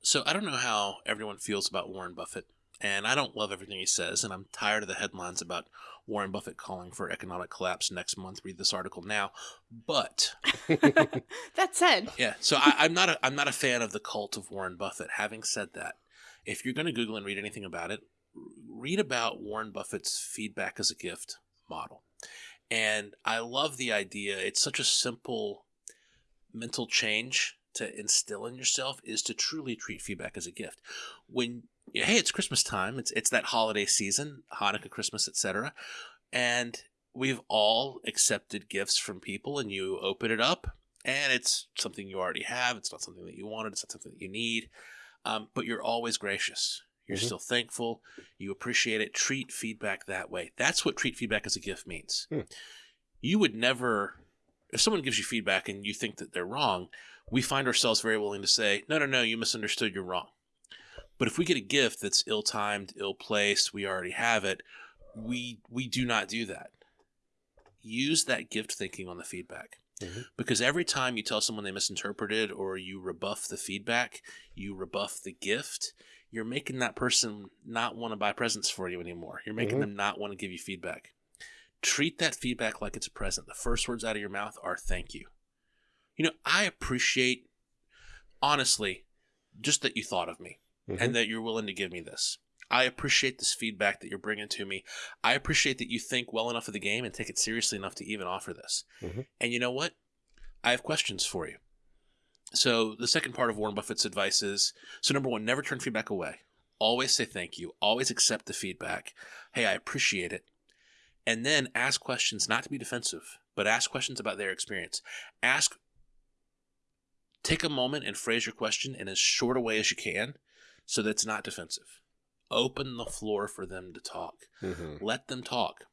So I don't know how everyone feels about Warren Buffett, and I don't love everything he says, and I'm tired of the headlines about Warren Buffett calling for economic collapse next month. Read this article now. But that said yeah, so I, I'm not a I'm not a fan of the cult of Warren Buffett. Having said that, if you're going to Google and read anything about it, read about Warren Buffett's feedback as a gift model. And I love the idea. It's such a simple mental change to instill in yourself is to truly treat feedback as a gift. When hey, it's Christmas time. It's it's that holiday season, Hanukkah, Christmas, etc. And we've all accepted gifts from people and you open it up and it's something you already have. It's not something that you wanted. It's not something that you need. Um, but you're always gracious. You're Mhm. still thankful. You appreciate it. Treat feedback that way. That's what treat feedback as a gift means. Hmm. You would never, if someone gives you feedback and you think that they're wrong, we find ourselves very willing to say, no, no, no, you misunderstood. You're wrong. But if we get a gift that's ill timed, ill placed, we already have it, we we do not do that. Use that gift thinking on the feedback. Mhm. Because every time you tell someone they misinterpreted or you rebuff the feedback, you rebuff the gift, you're making that person not want to buy presents for you anymore. You're making Mhm. them not want to give you feedback. Treat that feedback like it's a present. The first words out of your mouth are thank you. You know, I appreciate, honestly, just that you thought of me Mhm. and that you're willing to give me this. I appreciate this feedback that you're bringing to me. I appreciate that you think well enough of the game and take it seriously enough to even offer this. Mhm. And you know what? I have questions for you. So, the second part of Warren Buffett's advice is so, number one, never turn feedback away. Always say thank you. Always accept the feedback. Hey, I appreciate it. And then ask questions, not to be defensive, but ask questions about their experience. Ask, take a moment and phrase your question in as short a way as you can so that it's not defensive. Open the floor for them to talk. Mhm. Let them talk.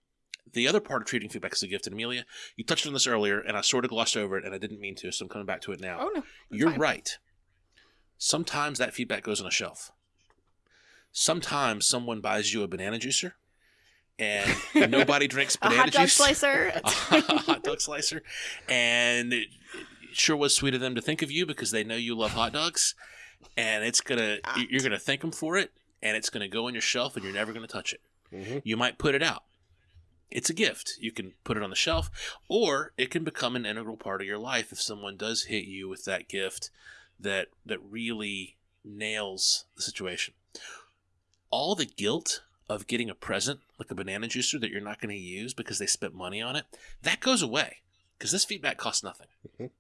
The other part of treating feedback as a gift, and Amelia, you touched on this earlier, and I sort of glossed over it, and I didn't mean to, so I'm coming back to it now. oh no You're fine. right. Sometimes that feedback goes on a shelf. Sometimes someone buys you a banana juicer and nobody drinks A banana hot dog juice. slicer. a hot dog slicer, and it sure was sweet of them to think of you because they know you love hot dogs, and it's gonna you're gonna thank them for it, and it's gonna go on your shelf, and you're never gonna touch it. Mhm. You might put it out. It's a gift. You can put it on the shelf, or it can become an integral part of your life if someone does hit you with that gift that that really nails the situation. All the guilt of getting a present like a banana juicer that you're not going to use because they spent money on it, that goes away because this feedback costs nothing. Mhm.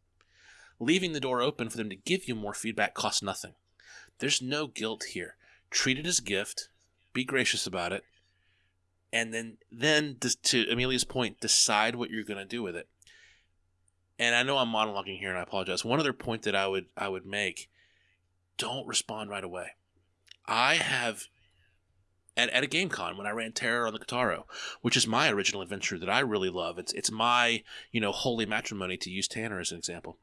Leaving the door open for them to give you more feedback costs nothing. There's no guilt here. Treat it as a gift. Be gracious about it. And then, then to Amelia's point, decide what you're going to do with it. And I know I'm monologuing here, and I apologize. One other point that I would I would make: don't respond right away. I have at, at a game con when I ran Terror on the Kataro, which is my original adventure that I really love. It's it's my you know holy matrimony to use Tanner as an example.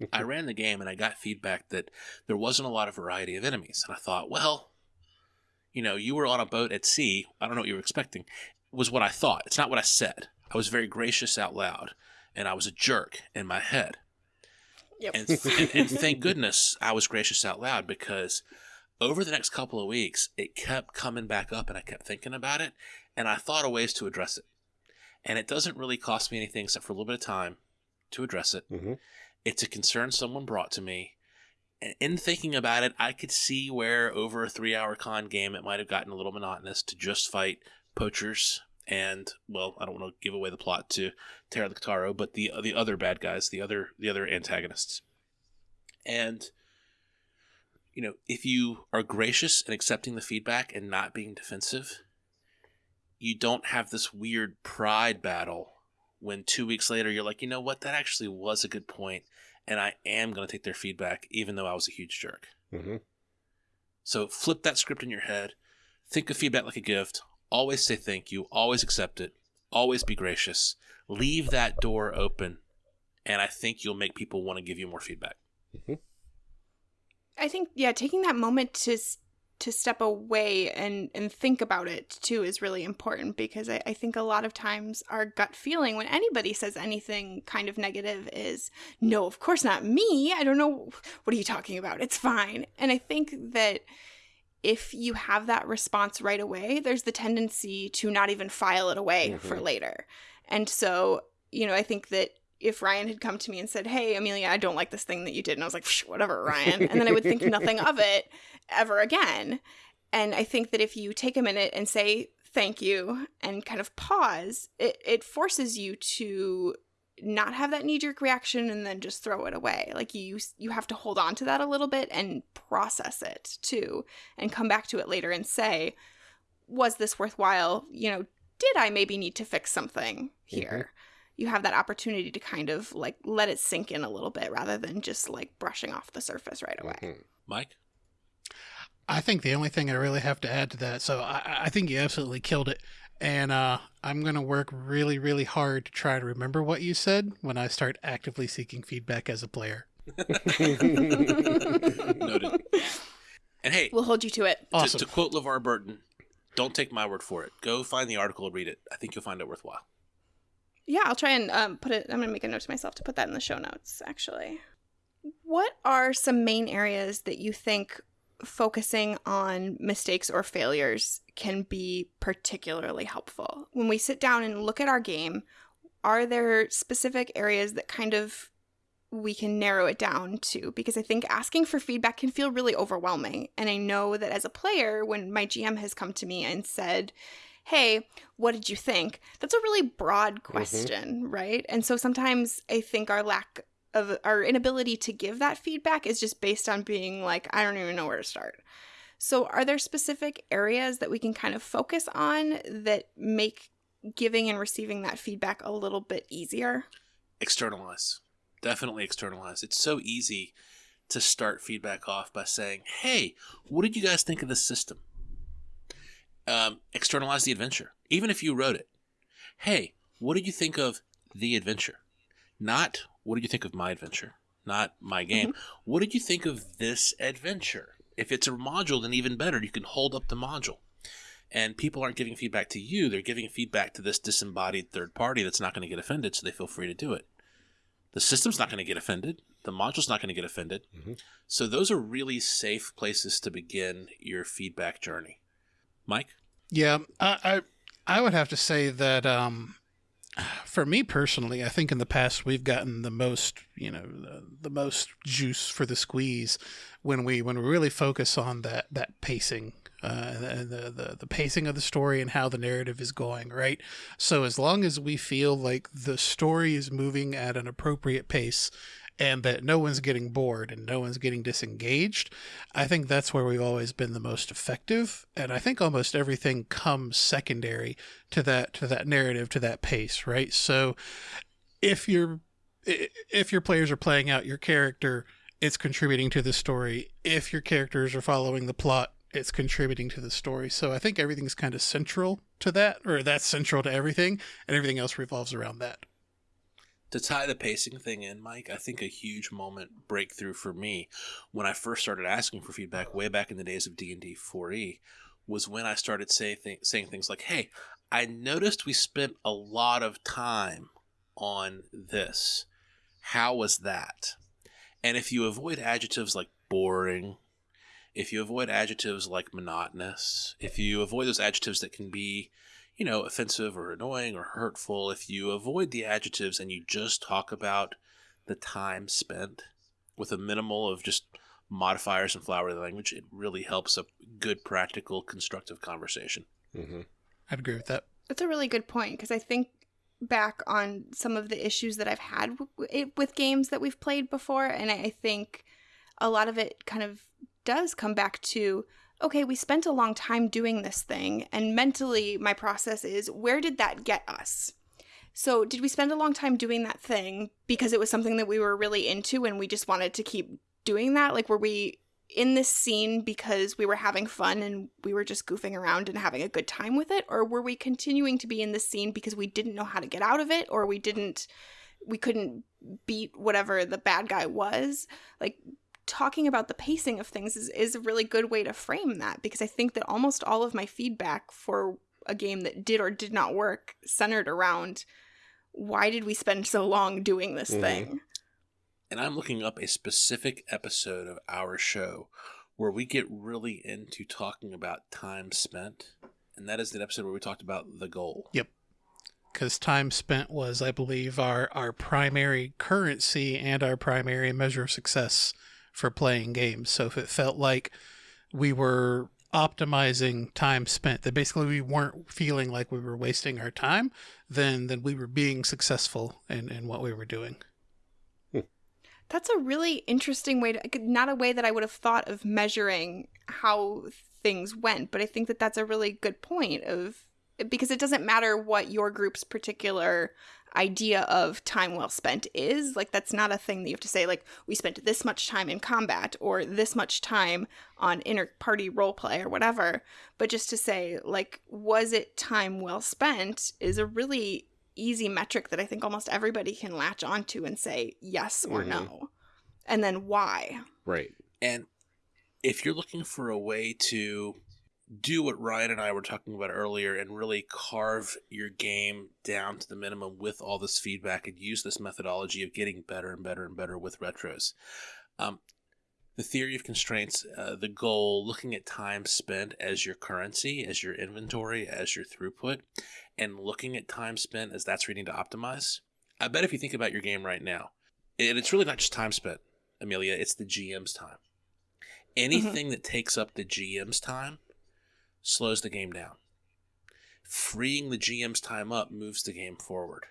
I ran the game and I got feedback that there wasn't a lot of variety of enemies, and I thought, well, you know, you were on a boat at sea. I don't know what you were expecting. Was what I thought. It's not what I said. I was very gracious out loud, and I was a jerk in my head. Yep. And, and, and thank goodness I was gracious out loud because over the next couple of weeks, it kept coming back up and I kept thinking about it and I thought of ways to address it. And it doesn't really cost me anything except for a little bit of time to address it. Mhm. It's a concern someone brought to me. And in thinking about it, I could see where over a three hour con game it might have gotten a little monotonous to just fight poachers and well, I don't want to give away the plot to Terra the Kataro, but the the other bad guys, the other the other antagonists. And you know, if you are gracious and accepting the feedback and not being defensive, you don't have this weird pride battle when two weeks later you're like, you know what, that actually was a good point, and I am going to take their feedback, even though I was a huge jerk. Mhm. So flip that script in your head. Think of feedback like a gift. Always say thank you. Always accept it. Always be gracious. Leave that door open, and I think you'll make people want to give you more feedback. I think yeah, taking that moment to s- to step away and and think about it too is really important because I, I think a lot of times our gut feeling when anybody says anything kind of negative is no, of course not me. I don't know what are you talking about. It's fine. And I think that if you have that response right away, there's the tendency to not even file it away for Mhm. later. And so, you know, I think that if Ryan had come to me and said, Hey, Amelia, I don't like this thing that you did, and I was like, whatever, Ryan. And then I would think nothing of it ever again. And I think that if you take a minute and say thank you and kind of pause, it, it forces you to not have that knee jerk reaction and then just throw it away. Like you you have to hold on to that a little bit and process it too and come back to it later and say, was this worthwhile? You know, did I maybe need to fix something mm-hmm. here? You have that opportunity to kind of like let it sink in a little bit rather than just like brushing off the surface right away. Mhm. Mike? I think the only thing I really have to add to that, so I, I think you absolutely killed it. And uh, I'm going to work really, really hard to try to remember what you said when I start actively seeking feedback as a player. Noted. And hey, We'll hold you to it. to, Awesome. to quote LeVar Burton, don't take my word for it. Go find the article and read it. I think you'll find it worthwhile. Yeah, I'll try and um, put it. I'm gonna make a note to myself to put that in the show notes. Actually, what are some main areas that you think focusing on mistakes or failures can be particularly helpful when we sit down and look at our game? Are there specific areas that kind of we can narrow it down to because I think asking for feedback can feel really overwhelming. And I know that as a player, when my GM has come to me and said, Hey, what did you think? That's a really broad mm-hmm. question, right? And so sometimes I think our lack of our inability to give that feedback is just based on being like, I don't even know where to start. So, are there specific areas that we can kind of focus on that make giving and receiving that feedback a little bit easier? Externalize. Definitely externalize. It's so easy to start feedback off by saying, hey, what did you guys think of this system? Um, externalize the adventure, even if you wrote it. Hey, what did you think of the adventure? Not what did you think of my adventure? Not my game. What did you think of this adventure? If it's a module, then even better. You can hold up the module. And people aren't giving feedback to you, they're giving feedback to this disembodied third party that's not going to get offended, so they feel free to do it. The system's not going to get offended, the module's not going to get offended. Mhm. So those are really safe places to begin your feedback journey. Mike? Yeah, I, I I would have to say that um, for me personally, I think in the past we've gotten the most, you know, the, the most juice for the squeeze when we when we really focus on that that pacing. Uh, and the, the the pacing of the story and how the narrative is going, right? So as long as we feel like the story is moving at an appropriate pace, and that no one's getting bored and no one's getting disengaged, I think that's where we've always been the most effective. And I think almost everything comes secondary to that to that narrative, to that pace, right? So if your if your players are playing out your character, it's contributing to the story. If your characters are following the plot, it's contributing to the story. So I think everything's kind of central to that, or that's central to everything, and everything else revolves around that. To tie the pacing thing in, Mike, I think a huge moment breakthrough for me when I first started asking for feedback way back in the days of D and D 4e was when I started say th- saying things like, "Hey, I noticed we spent a lot of time on this. How was that?" And if you avoid adjectives like boring, if you avoid adjectives like monotonous, if you avoid those adjectives that can be you know, offensive or annoying or hurtful, if you avoid the adjectives and you just talk about the time spent with a minimal of just modifiers and flowery language, it really helps a good, practical, constructive conversation. hmm I'd agree with that. That's a really good point because I think back on some of the issues that I've had w- w- with games that we've played before, and I think a lot of it kind of does come back to okay, we spent a long time doing this thing, and mentally, my process is where did that get us? So, did we spend a long time doing that thing because it was something that we were really into and we just wanted to keep doing that? Like, were we in this scene because we were having fun and we were just goofing around and having a good time with it? Or were we continuing to be in this scene because we didn't know how to get out of it or we didn't, we couldn't beat whatever the bad guy was? Like, talking about the pacing of things is, is a really good way to frame that because I think that almost all of my feedback for a game that did or did not work centered around why did we spend so long doing this Mhm. thing? And I'm looking up a specific episode of our show where we get really into talking about time spent. And that is the episode where we talked about the goal. Yep. Because time spent was, I believe, our our primary currency and our primary measure of success for playing games. So if it felt like we were optimizing time spent, that basically we weren't feeling like we were wasting our time, then then we were being successful in, in what we were doing. That's a really interesting way to, not a way that I would have thought of measuring how things went, but I think that that's a really good point of because it doesn't matter what your group's particular idea of time well spent is. Like, that's not a thing that you have to say, like, we spent this much time in combat or this much time on inter party role play or whatever. But just to say, like, was it time well spent is a really easy metric that I think almost everybody can latch onto and say yes or Mhm. no. And then why? Right. And if you're looking for a way to do what Ryan and I were talking about earlier and really carve your game down to the minimum with all this feedback and use this methodology of getting better and better and better with retros, um, the theory of constraints, uh, the goal, looking at time spent as your currency, as your inventory, as your throughput, and looking at time spent as that's reading to optimize. I bet if you think about your game right now, and it's really not just time spent, Amelia, it's the GM's time. Anything that takes up the GM's time slows the game down. Freeing the GM's time up moves the game forward.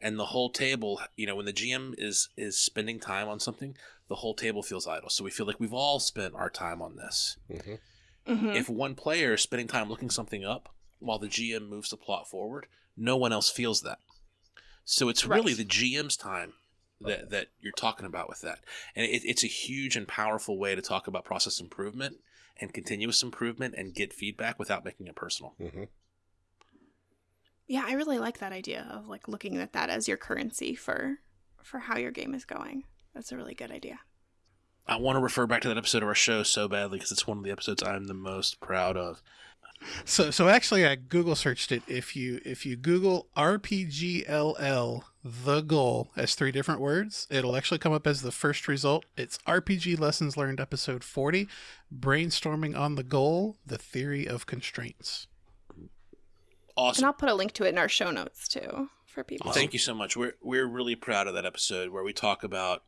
And the whole table, you know, when the GM is is spending time on something, the whole table feels idle. So we feel like we've all spent our time on this. hmm hmm If one player is spending time looking something up while the GM moves the plot forward, no one else feels that. So it's really the GM's time that, that you're talking about with that. And it, it's a huge and powerful way to talk about process improvement and continuous improvement and get feedback without making it personal. hmm Yeah, I really like that idea of like looking at that as your currency for for how your game is going. That's a really good idea. I want to refer back to that episode of our show so badly because it's one of the episodes I'm the most proud of. So so actually I Google searched it. If you if you Google RPGLL the goal as three different words, it'll actually come up as the first result. It's RPG Lessons Learned episode 40, Brainstorming on the Goal, the Theory of Constraints. Awesome. And I'll put a link to it in our show notes too for people. Thank you so much. We're we're really proud of that episode where we talk about,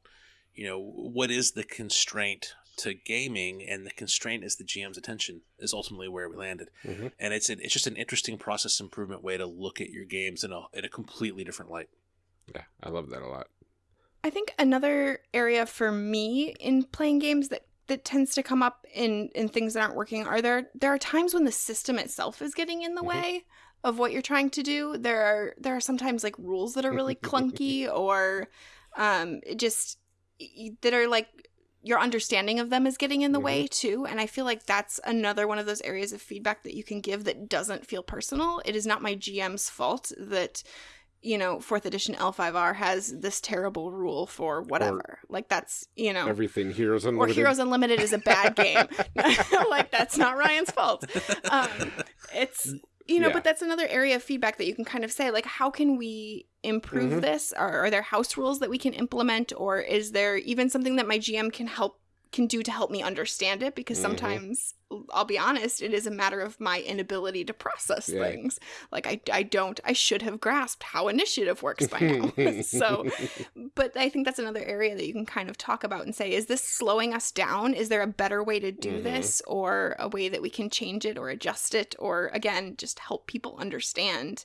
you know, what is the constraint to gaming, and the constraint is the GM's attention is ultimately where we landed. Mhm. And it's an, it's just an interesting process improvement way to look at your games in a in a completely different light. Yeah, I love that a lot. I think another area for me in playing games that that tends to come up in in things that aren't working are there there are times when the system itself is getting in the Mhm. way of what you're trying to do. There are there are sometimes like rules that are really clunky or um it just that are like your understanding of them is getting in the way too and i feel like that's another one of those areas of feedback that you can give that doesn't feel personal. It is not my gm's fault that you know fourth edition l5r has this terrible rule for whatever. Like that's you know Everything Heroes or Unlimited. heroes unlimited is a bad game. Like that's not ryan's fault. Um, it's you know Yeah. but that's another area of feedback that you can kind of say like how can we improve Mhm. this are, are there house rules that we can implement or is there even something that my gm can help can do to help me understand it because Mhm. sometimes i'll be honest it is a matter of my inability to process Yeah. things like I, I don't i should have grasped how initiative works by now so but I think that's another area that you can kind of talk about and say, is this slowing us down? Is there a better way to do Mhm. this or a way that we can change it or adjust it or again just help people understand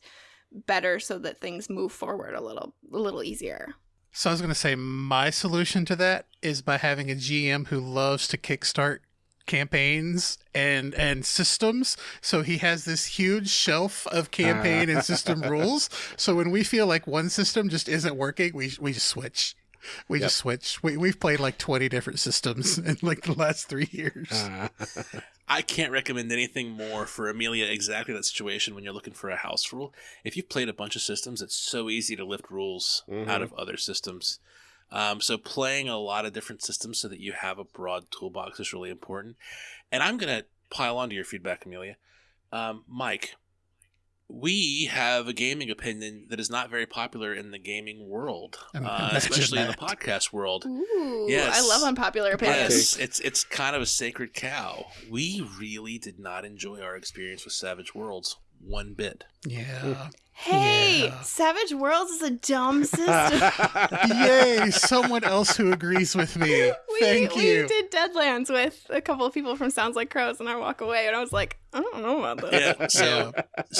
better so that things move forward a little a little easier. So I was going to say my solution to that is by having a GM who loves to kickstart campaigns and and systems. So he has this huge shelf of campaign and system rules. So when we feel like one system just isn't working we we just switch. We Yep. just switch. We, we've played like 20 different systems in like the last three years. Uh, I can't recommend anything more for Amelia exactly that situation when you're looking for a house rule. If you've played a bunch of systems, it's so easy to lift rules Mhm. out of other systems. Um, so playing a lot of different systems so that you have a broad toolbox is really important. And I'm going to pile onto your feedback, Amelia. Um, Mike, we have a gaming opinion that is not very popular in the gaming world, uh, imagine especially in the podcast world. Ooh, Yes. I love unpopular opinions. Yes, it's it's kind of a sacred cow. We really did not enjoy our experience with Savage Worlds one bit. yeah Hey, Yeah. Savage Worlds is a dumb system. yay someone else who agrees with me we, thank we you did Deadlands with a couple of people from Sounds Like Crows, and I walk away, and I was like, I don't know about that. Yeah, so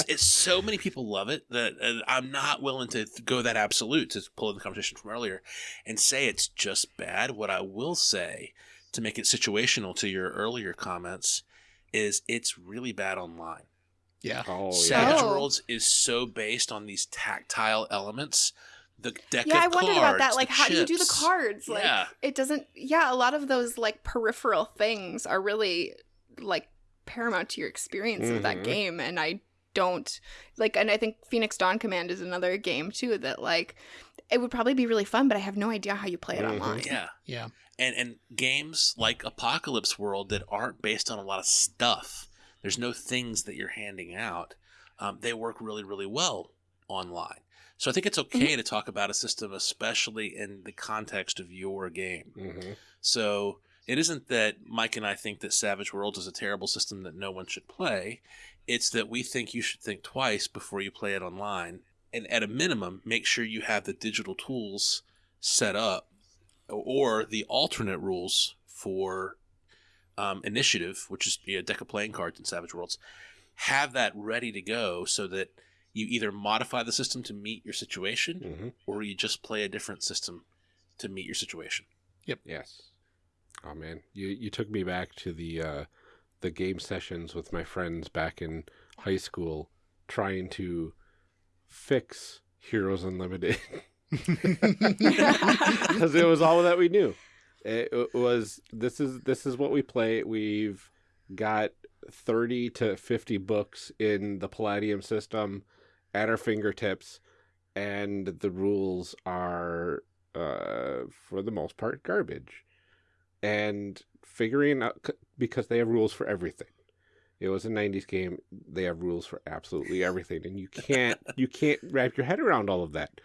it's so many people love it that uh, I'm not willing to go that absolute to pull in the conversation from earlier and say it's just bad. What I will say to make it situational to your earlier comments is it's really bad online. Yeah oh, Savage Oh. Worlds is so based on these tactile elements. The deck yeah, I of wondered about that. Like, the how do you do the cards? Like, Yeah. it doesn't. Yeah, a lot of those like peripheral things are really like paramount to your experience of that Mhm. game, and I don't like. And I think Phoenix Dawn Command is another game too that like it would probably be really fun, but I have no idea how you play it Mhm. online. Yeah. yeah and and games like Apocalypse World that aren't based on a lot of stuff. There's no things that you're handing out. Um, they work really really well online. So I think it's okay to talk about a system, especially in the context of your game. Mhm. So it isn't that Mike and I think that Savage Worlds is a terrible system that no one should play. It's that we think you should think twice before you play it online. And at a minimum, make sure you have the digital tools set up or the alternate rules for um, initiative, which is you know, a deck of playing cards in Savage Worlds. Have that ready to go so that you either modify the system to meet your situation Mhm. or you just play a different system to meet your situation. Yep. Yes. Oh man, you you took me back to the uh, the game sessions with my friends back in high school, trying to fix Heroes Unlimited because it was all that we knew. It, was this is this is what we play. We've got thirty to fifty books in the Palladium system at our fingertips, and the rules are uh, for the most part garbage. And figuring out because they have rules for everything. It was a '90s game. They have rules for absolutely everything, and you can't you can't wrap your head around all of that.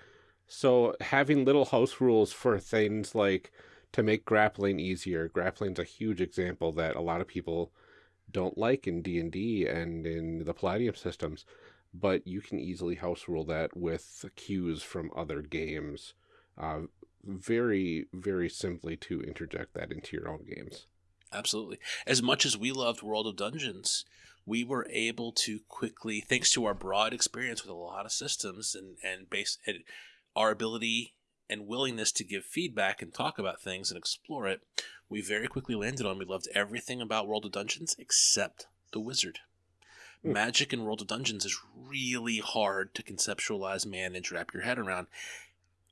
So having little house rules for things like to make grappling easier. Grappling's a huge example that a lot of people don't like in D&D and in the Palladium systems, but you can easily house rule that with cues from other games. Uh, very, very simply to interject that into your own games. Absolutely. As much as we loved World of Dungeons, we were able to quickly, thanks to our broad experience with a lot of systems and and base and our ability and willingness to give feedback and talk about things and explore it, we very quickly landed on we loved everything about World of Dungeons except the wizard. Mm. Magic in World of Dungeons is really hard to conceptualize, manage, wrap your head around.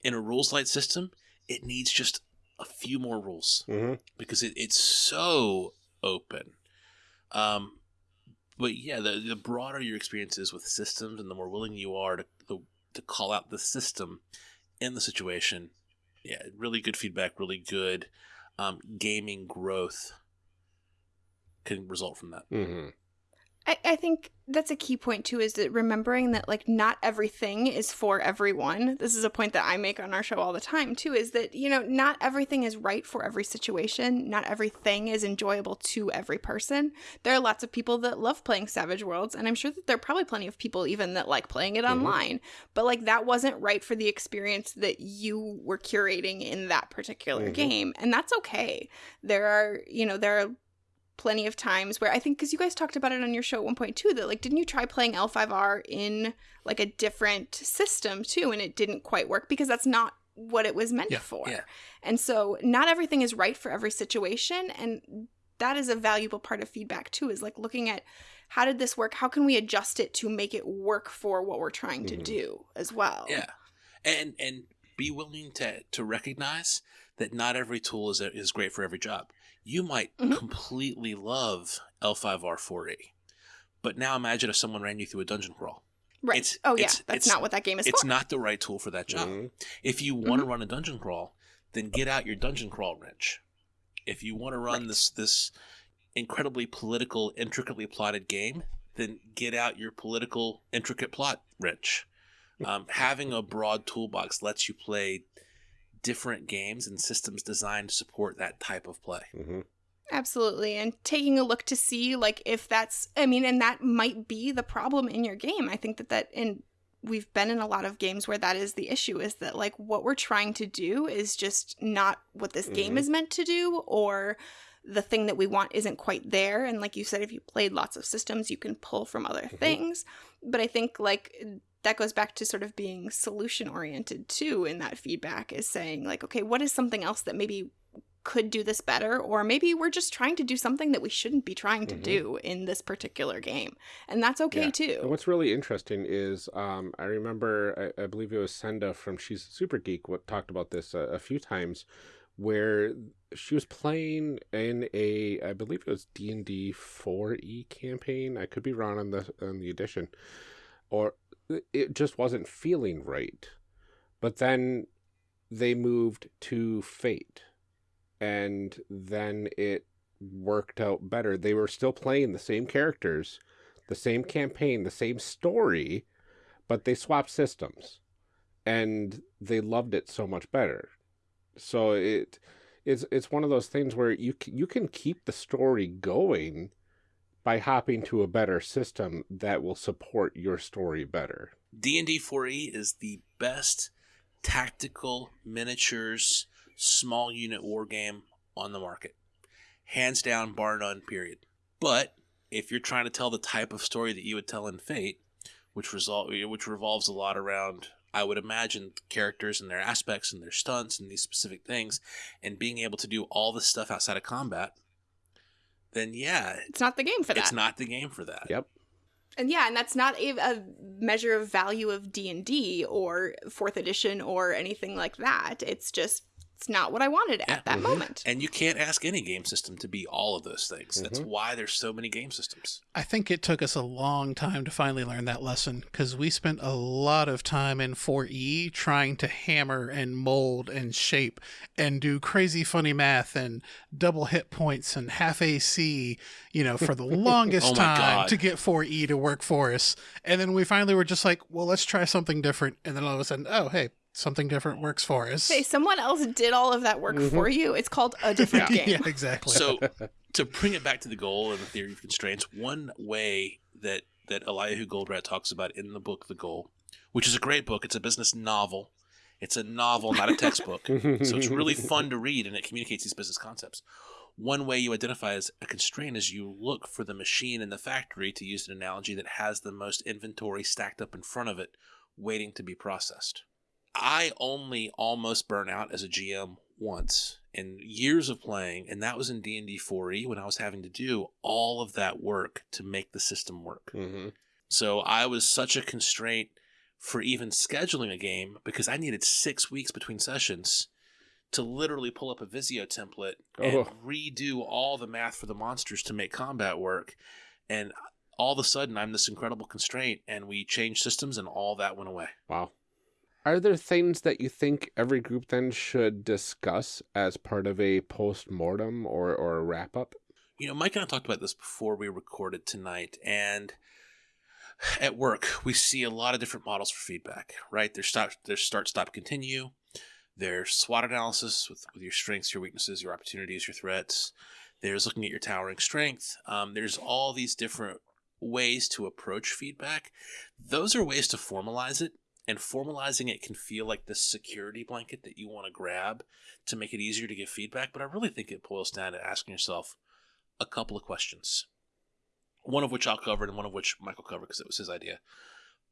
In a rules light system, it needs just a few more rules mm-hmm. because it, it's so open. Um, but yeah, the, the broader your experience is with systems and the more willing you are to, to, to call out the system in the situation. Yeah, really good feedback, really good um, gaming growth can result from that. Mm-hmm. I, I think that's a key point too is that remembering that like not everything is for everyone. This is a point that i make on our show all the time too is that you know not everything is right for every situation. Not everything is enjoyable to every person. There are lots of people that love playing savage worlds and i'm sure that there are probably plenty of people even that like playing it mm-hmm. online. But like that wasn't right for the experience that you were curating in that particular mm-hmm. game and that's okay. There are you know there are plenty of times where I think because you guys talked about it on your show at one point too that like didn't you try playing L5R in like a different system too and it didn't quite work because that's not what it was meant yeah, for. Yeah. And so not everything is right for every situation and that is a valuable part of feedback too is like looking at how did this work? How can we adjust it to make it work for what we're trying to mm-hmm. do as well? Yeah. And and be willing to to recognize that not every tool is is great for every job you might mm-hmm. completely love L5R4E. But now imagine if someone ran you through a dungeon crawl. Right. It's, oh, yeah. It's, that's it's, not what that game is It's for. not the right tool for that job. Mm-hmm. If you want to mm-hmm. run a dungeon crawl, then get out your dungeon crawl wrench. If you want to run right. this this incredibly political, intricately plotted game, then get out your political, intricate plot wrench. Um, having a broad toolbox lets you play different games and systems designed to support that type of play. Mm-hmm. Absolutely. And taking a look to see like if that's I mean and that might be the problem in your game. I think that that and we've been in a lot of games where that is the issue is that like what we're trying to do is just not what this mm-hmm. game is meant to do or the thing that we want isn't quite there and like you said if you played lots of systems you can pull from other mm-hmm. things but i think like that goes back to sort of being solution oriented too in that feedback is saying like okay what is something else that maybe could do this better? Or maybe we're just trying to do something that we shouldn't be trying to mm-hmm. do in this particular game. And that's okay yeah. too. And what's really interesting is um, i remember I, I, believe it was senda from she's super geek what talked about this a, a few times where she was playing in a i believe it was d&d 4e campaign. I could be wrong on the on the edition. Or it just wasn't feeling right. But then they moved to Fate, and then it worked out better. They were still playing the same characters, the same campaign, the same story, but they swapped systems, and they loved it so much better. So it it's it's one of those things where you you can keep the story going by hopping to a better system that will support your story better. D&D 4e is the best tactical miniatures small unit war game on the market. Hands down, bar none, period. But if you're trying to tell the type of story that you would tell in Fate, which result which revolves a lot around I would imagine characters and their aspects and their stunts and these specific things and being able to do all this stuff outside of combat, then yeah, it's not the game for that. It's not the game for that. Yep. And yeah, and that's not a, a measure of value of D and D or fourth edition or anything like that. It's just it's not what I wanted Yeah. at that Mhm. moment. And you can't ask any game system to be all of those things. That's Mhm. why there's so many game systems. I think it took us a long time to finally learn that lesson because we spent a lot of time in 4E trying to hammer and mold and shape and do crazy funny math and double hit points and half AC, you know, for the longest Oh time God. to get 4E to work for us. And then we finally were just like, well, let's try something different. And then all of a sudden, oh, hey, something different works for us. Say someone else did all of that work Mhm. for you. It's called a different game. yeah, exactly. So to bring it back to the goal and the theory of constraints, one way that that Eliyahu Goldratt talks about in the book The Goal, which is a great book, it's a business novel. It's a novel, not a textbook. so it's really fun to read and it communicates these business concepts. One way you identify as a constraint is you look for the machine in the factory, to use an analogy, that has the most inventory stacked up in front of it, waiting to be processed. I only almost burn out as a GM once in years of playing, and that was in D&D 4e when I was having to do all of that work to make the system work. Mhm. So I was such a constraint for even scheduling a game because I needed six weeks between sessions to literally pull up a Visio template and Oh. redo all the math for the monsters to make combat work. And all of a sudden, I'm this incredible constraint, and we changed systems, and all that went away. Wow. Are there things that you think every group then should discuss as part of a post mortem or, or a wrap up? You know, Mike and I talked about this before we recorded tonight, and at work we see a lot of different models for feedback. Right? There's start, there's start, stop, continue. There's SWOT analysis with, with your strengths, your weaknesses, your opportunities, your threats. There's looking at your towering strength. Um, there's all these different ways to approach feedback. Those are ways to formalize it, and formalizing it can feel like this security blanket that you want to grab to make it easier to give feedback. But I really think it boils down to asking yourself a couple of questions. One of which I'll cover and one of which Michael covered because it was his idea.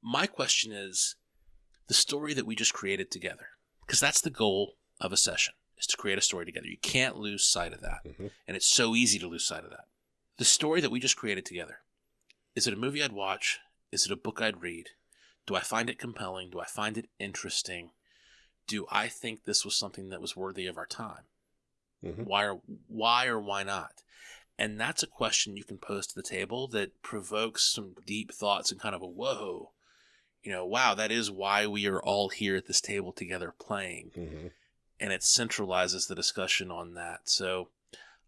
My question is the story that we just created together, because that's the goal of a session, is to create a story together. You can't lose sight of that. Mhm. And it's so easy to lose sight of that. The story that we just created together is it a movie I'd watch? Is it a book I'd read? Do I find it compelling? Do I find it interesting? Do I think this was something that was worthy of our time? Mhm. Why or why or why not? And that's a question you can pose to the table that provokes some deep thoughts and kind of a whoa, you know, wow, that is why we are all here at this table together playing. Mhm. And it centralizes the discussion on that. So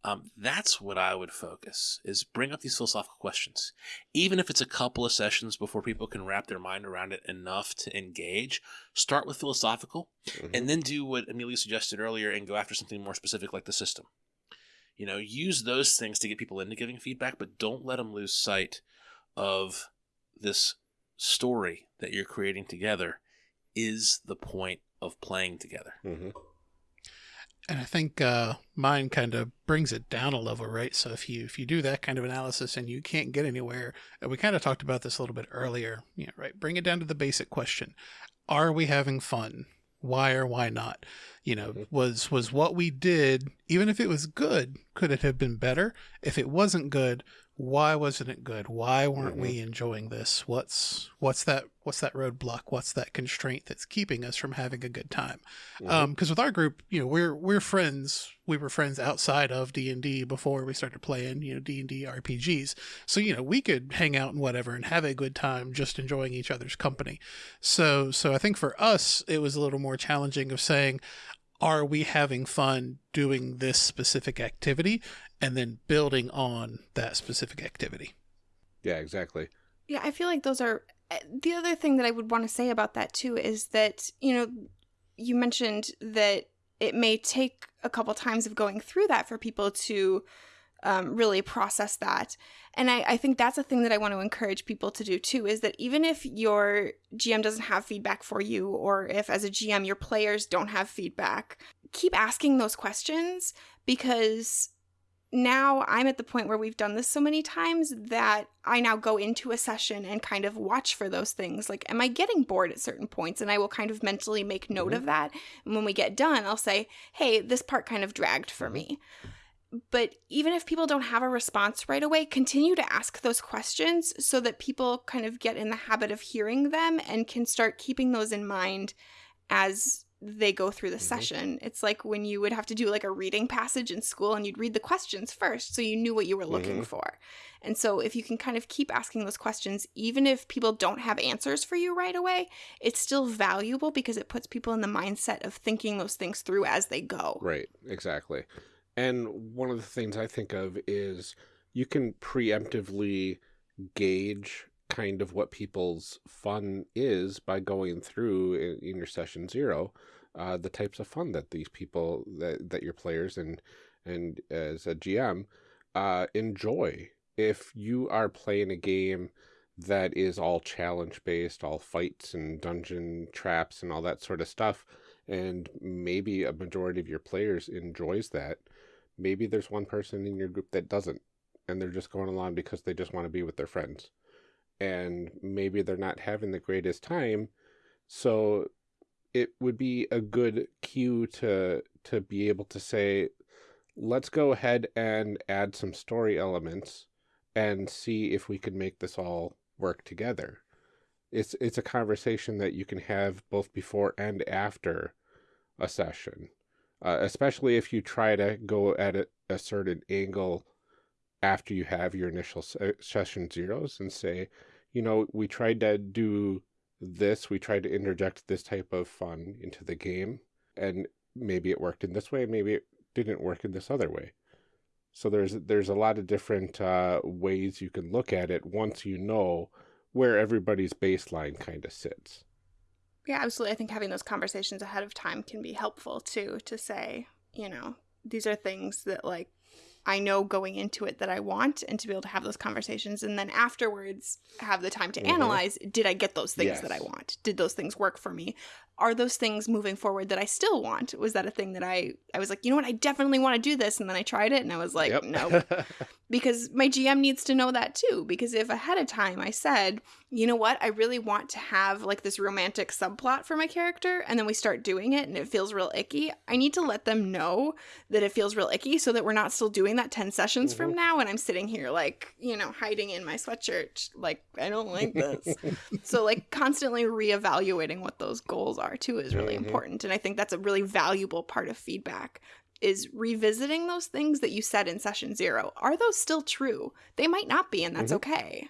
um, that's what I would focus is bring up these philosophical questions. Even if it's a couple of sessions before people can wrap their mind around it enough to engage, start with philosophical Mhm. and then do what Amelia suggested earlier and go after something more specific like the system. You know, use those things to get people into giving feedback, but don't let them lose sight of this story that you're creating together is the point of playing together. Mhm. And I think uh, mine kind of brings it down a level, right? So if you if you do that kind of analysis and you can't get anywhere, and we kind of talked about this a little bit earlier, yeah, right? Bring it down to the basic question: Are we having fun? Why or why not? You know, Mhm. was was what we did, even if it was good, could it have been better? If it wasn't good, why wasn't it good? Why weren't we enjoying this? What's what's that what's that roadblock? What's that constraint that's keeping us from having a good time? Mhm. Um, because with our group, you know, we're we're friends. We were friends outside of D and D before we started playing, you know, D and D RPGs. So you know, we could hang out and whatever and have a good time, just enjoying each other's company. So so I think for us, it was a little more challenging of saying, are we having fun doing this specific activity, and then building on that specific activity. yeah, exactly. Yeah, I feel like those are uh, the other thing that I would want to say about that too is that, you know, you mentioned that it may take a couple times of going through that for people to um, really process that. And I, I think that's a thing that I want to encourage people to do too is that even if your GM doesn't have feedback for you, or if as a GM your players don't have feedback, keep asking those questions because now I'm at the point where we've done this so many times that I now go into a session and kind of watch for those things. Like, am I getting bored at certain points? And I will kind of mentally make note of mm-hmm. that. And when we get done, I'll say, hey, this part kind of dragged for mm-hmm. me. But even if people don't have a response right away, continue to ask those questions so that people kind of get in the habit of hearing them and can start keeping those in mind as they go through the Mhm. session. It's like when you would have to do like a reading passage in school and you'd read the questions first so you knew what you were looking Mhm. for. And so if you can kind of keep asking those questions even if people don't have answers for you right away, it's still valuable because it puts people in the mindset of thinking those things through as they go. Right, exactly. And one of the things I think of is you can preemptively gauge kind of what people's fun is by going through in, in your session zero uh, the types of fun that these people that, that your players and and as a GM uh, enjoy. If you are playing a game that is all challenge based, all fights and dungeon traps and all that sort of stuff, and maybe a majority of your players enjoys that, maybe there's one person in your group that doesn't, and they're just going along because they just want to be with their friends. And maybe they're not having the greatest time, so it would be a good cue to to be able to say, let's go ahead and add some story elements and see if we can make this all work together. It's it's a conversation that you can have both before and after a session, uh, especially if you try to go at a, a certain angle after you have your initial se- session zeros and say, you know, we tried to do this, we tried to interject this type of fun into the game, and maybe it worked in this way, maybe it didn't work in this other way. So there's there's a lot of different uh, ways you can look at it once you know where everybody's baseline kind of sits. Yeah, absolutely. I think having those conversations ahead of time can be helpful too to say, you know, these are things that like I know going into it that I want and to be able to have those conversations and then afterwards have the time to Mhm. analyze did I get those things that I want? Did those things work for me? Are those things moving forward that I still want? Was that a thing that I I was like, you know what, I definitely want to do this and then I tried it and I was like, Yep. no, because my GM needs to know that too. Because if ahead of time I said, you know what, I really want to have like this romantic subplot for my character, and then we start doing it and it feels real icky, I need to let them know that it feels real icky so that we're not still doing that 10 sessions from now and I'm sitting here like, you know, hiding in my sweatshirt, like, I don't like this. so, like, constantly reevaluating what those goals are too is really Mhm. important. And I think that's a really valuable part of feedback is revisiting those things that you said in session zero. Are those still true? They might not be, and that's Mhm. okay.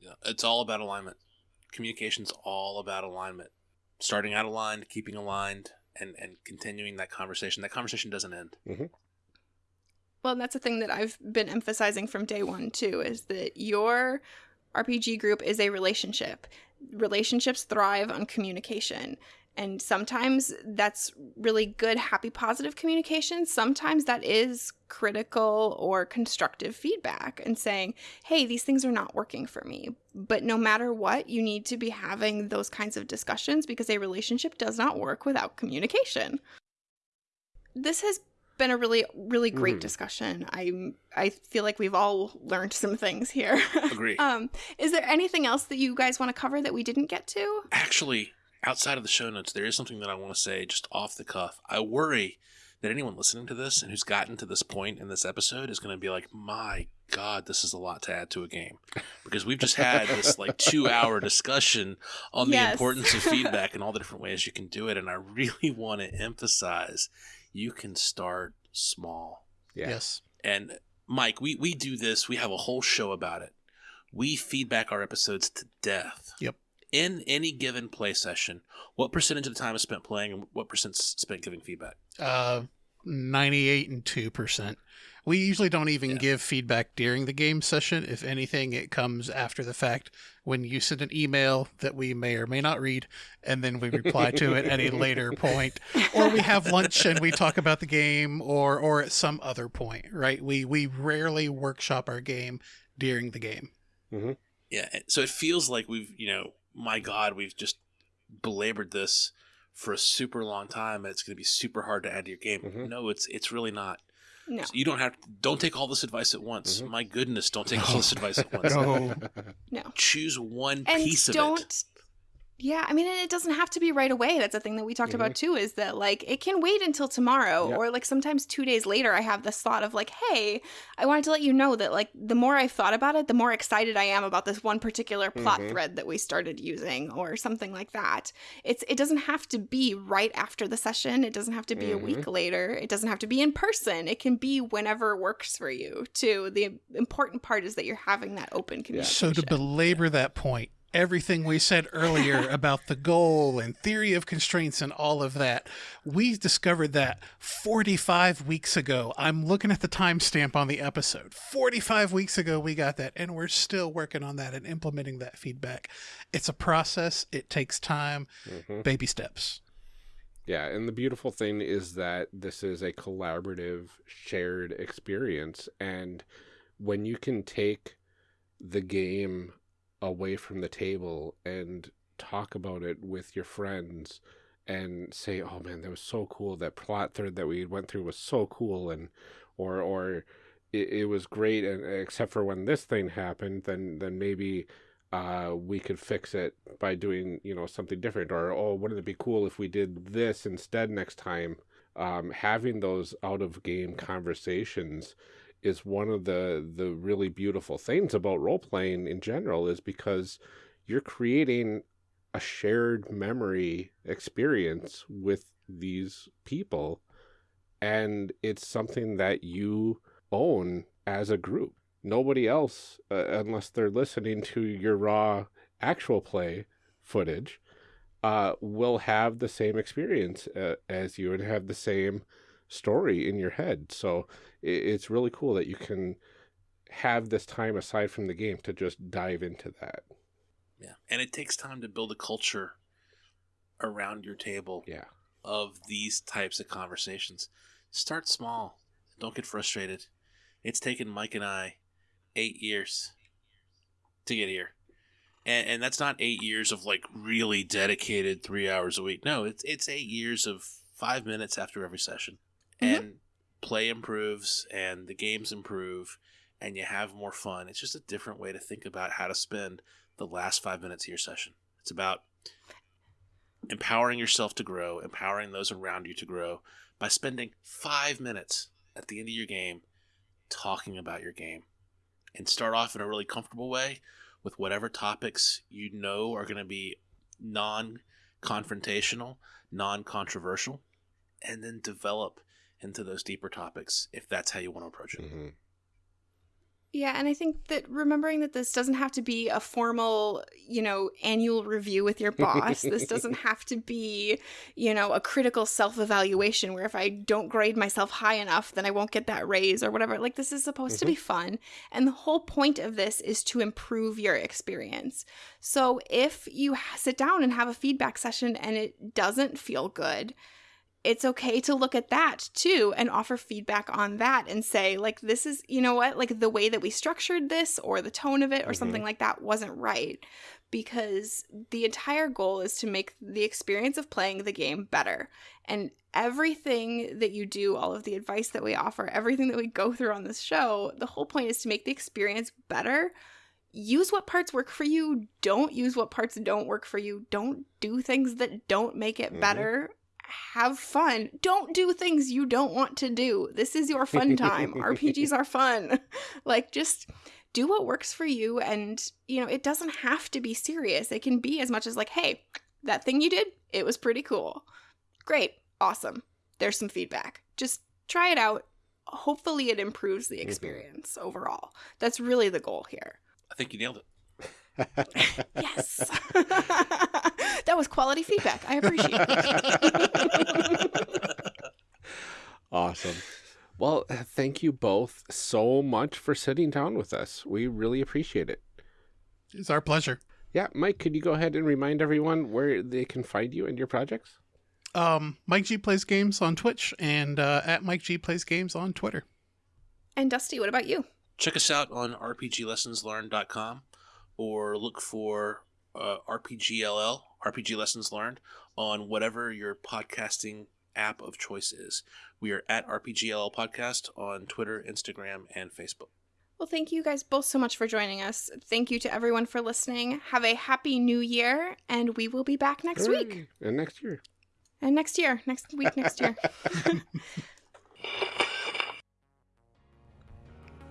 Yeah, it's all about alignment. Communication's all about alignment. Starting out aligned, keeping aligned, and and continuing that conversation. That conversation doesn't end. Well, and that's a thing that I've been emphasizing from day one too is that your RPG group is a relationship. Relationships thrive on communication. And sometimes that's really good, happy, positive communication. Sometimes that is critical or constructive feedback and saying, hey, these things are not working for me. But no matter what, you need to be having those kinds of discussions because a relationship does not work without communication. This has been a really, really great Mhm. discussion. I I feel like we've all learned some things here. Agree. um, is there anything else that you guys want to cover that we didn't get to? Actually, outside of the show notes, there is something that I want to say just off the cuff. I worry that anyone listening to this and who's gotten to this point in this episode is going to be like, my God, this is a lot to add to a game. Because we've just had this like two hour discussion on the importance of feedback and all the different ways you can do it. And I really want to emphasize you can start small. Yeah. Yes. And Mike, we, we do this, we have a whole show about it. We feedback our episodes to death. Yep. In any given play session, what percentage of the time is spent playing and what percent is spent giving feedback? Uh, 98 and 2%. We usually don't even Yeah. give feedback during the game session. If anything, it comes after the fact when you send an email that we may or may not read, and then we reply to it at a later point. Or we have lunch and we talk about the game or or at some other point, right? We we rarely workshop our game during the game. Yeah. So it feels like we've, you know, my God, we've just belabored this for a super long time. and It's going to be super hard to add to your game. Mhm. No, it's it's really not. No. So you don't have don't take all this advice at once. Mhm. My goodness, don't take all this advice at once. No. No. Choose one And piece of don't it. Yeah, I mean, and it doesn't have to be right away. That's a thing that we talked about too. Is that like it can wait until tomorrow, Yeah. or like sometimes two days later. I have this thought of like, hey, I wanted to let you know that like the more I've thought about it, the more excited I am about this one particular plot Mhm. thread that we started using, or something like that. It's it doesn't have to be right after the session. It doesn't have to be a week later. It doesn't have to be in person. It can be whenever works for you. Too. The important part is that you're having that open communication. So to belabor that point, everything we said earlier about the goal and theory of constraints and all of that, we discovered that 45 weeks ago. I'm looking at the timestamp on the episode. 45 weeks ago we got that and we're still working on that and implementing that feedback. It's a process, it takes time, Mhm. baby steps. Yeah, and the beautiful thing is that this is a collaborative, shared experience. And when you can take the game away from the table and talk about it with your friends and say, "Oh man, that was so cool. That plot thread that we went through was so cool," and or or it, it was great, and except for when this thing happened, then then maybe uh, we could fix it by doing you know something different. Or oh wouldn't it be cool if we did this instead next time? Um, having those out of game conversations is one of the the really beautiful things about role playing in general is because you're creating a shared memory experience with these people and it's something that you own as a group. Nobody else uh, unless they're listening to your raw actual play footage uh, will have the same experience uh, as you and have the same story in your head. So it's really cool that you can have this time aside from the game to just dive into that Yeah. And it takes time to build a culture around your table yeah of these types of conversations. Start small. Don't get frustrated. It's taken Mike and I eight years to get here. And, and that's not eight years of like really dedicated three hours a week. No, it's it's eight years of five minutes after every session. Mhm. And play improves and the games improve and you have more fun. It's just a different way to think about how to spend the last five minutes of your session. It's about empowering yourself to grow, empowering those around you to grow by spending five minutes at the end of your game talking about your game. And start off in a really comfortable way with whatever topics you know are going to be non confrontational, non controversial, and then develop into those deeper topics if that's how you want to approach it. Mhm. Yeah, and I think that remembering that this doesn't have to be a formal, you know, annual review with your boss. this doesn't have to be, you know, a critical self-evaluation where if I don't grade myself high enough, then I won't get that raise or whatever. Like this is supposed to be fun, and the whole point of this is to improve your experience. So if you sit down and have a feedback session and it doesn't feel good, it's okay to look at that too and offer feedback on that and say like this is you know what like the way that we structured this or the tone of it or something like that wasn't right because the entire goal is to make the experience of playing the game better. And everything that you do all of the advice that we offer everything that we go through on this show the whole point is to make the experience better. Use what parts work for you. Don't use what parts don't work for you. Don't do things that don't make it Mhm. better have fun. Don't do things you don't want to do. This is your fun time. RPGs are fun. Like just do what works for you and you know, it doesn't have to be serious. It can be as much as like, "Hey, that thing you did, it was pretty cool." Great. Awesome. There's some feedback. Just try it out. Hopefully it improves the mm-hmm. experience overall. That's really the goal here. I think you nailed it. Yes. that was quality feedback. I appreciate it. Awesome. Well, thank you both so much for sitting down with us. We really appreciate it. It's our pleasure. Yeah, Mike, could you go ahead and remind everyone where they can find you and your projects? Um, Mike G plays games on Twitch and uh, at Mike G plays games on Twitter. and Dusty, what about you? Check us out on rpglessonslearned.com or look for uh, RPGLL, RPG Lessons Learned, on whatever your podcasting app of choice is. We are at RPGLL Podcast on Twitter, Instagram, and Facebook. Well, thank you guys both so much for joining us. Thank you to everyone for listening. Have a happy new year, and we will be back next week. And next year. And next year, next week, next year.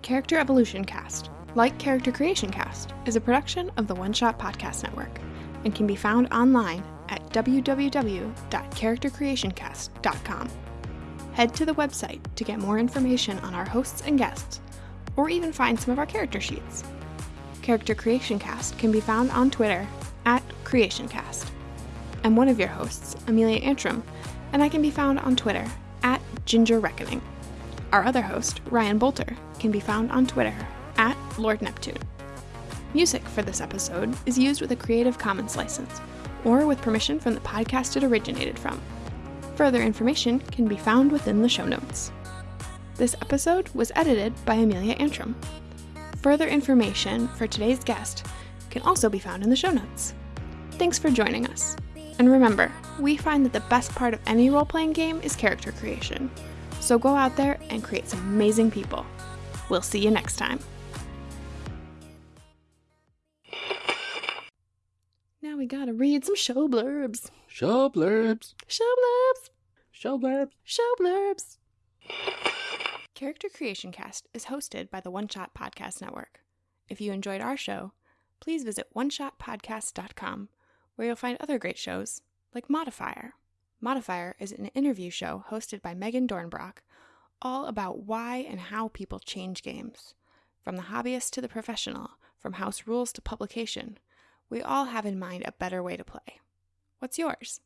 Character Evolution Cast, like Character Creation Cast, is a production of the One Shot Podcast Network and can be found online at www.charactercreationcast.com. Head to the website to get more information on our hosts and guests, or even find some of our character sheets. Character Creation Cast can be found on Twitter at CreationCast. I'm one of your hosts, Amelia Antrim, and I can be found on Twitter at Ginger Reckoning. Our other host, Ryan Boelter, can be found on Twitter at Lord Neptune. Music for this episode is used with a Creative Commons license, or with permission from the podcast it originated from. Further information can be found within the show notes. This episode was edited by Amelia Antrim. Further information for today's guest can also be found in the show notes. Thanks for joining us. And remember, we find that the best part of any role playing game is character creation. So go out there and create some amazing people. We'll see you next time. Now we gotta read some show blurbs. Show blurbs. Show blurbs. Show blurbs. Show blurbs. Character Creation Cast is hosted by the One Shot Podcast Network. If you enjoyed our show, please visit oneshotpodcast.com where you'll find other great shows like Modifier. Modifier is an interview show hosted by Megan Dornbrock, all about why and how people change games. From the hobbyist to the professional, from house rules to publication, we all have in mind a better way to play. What's yours?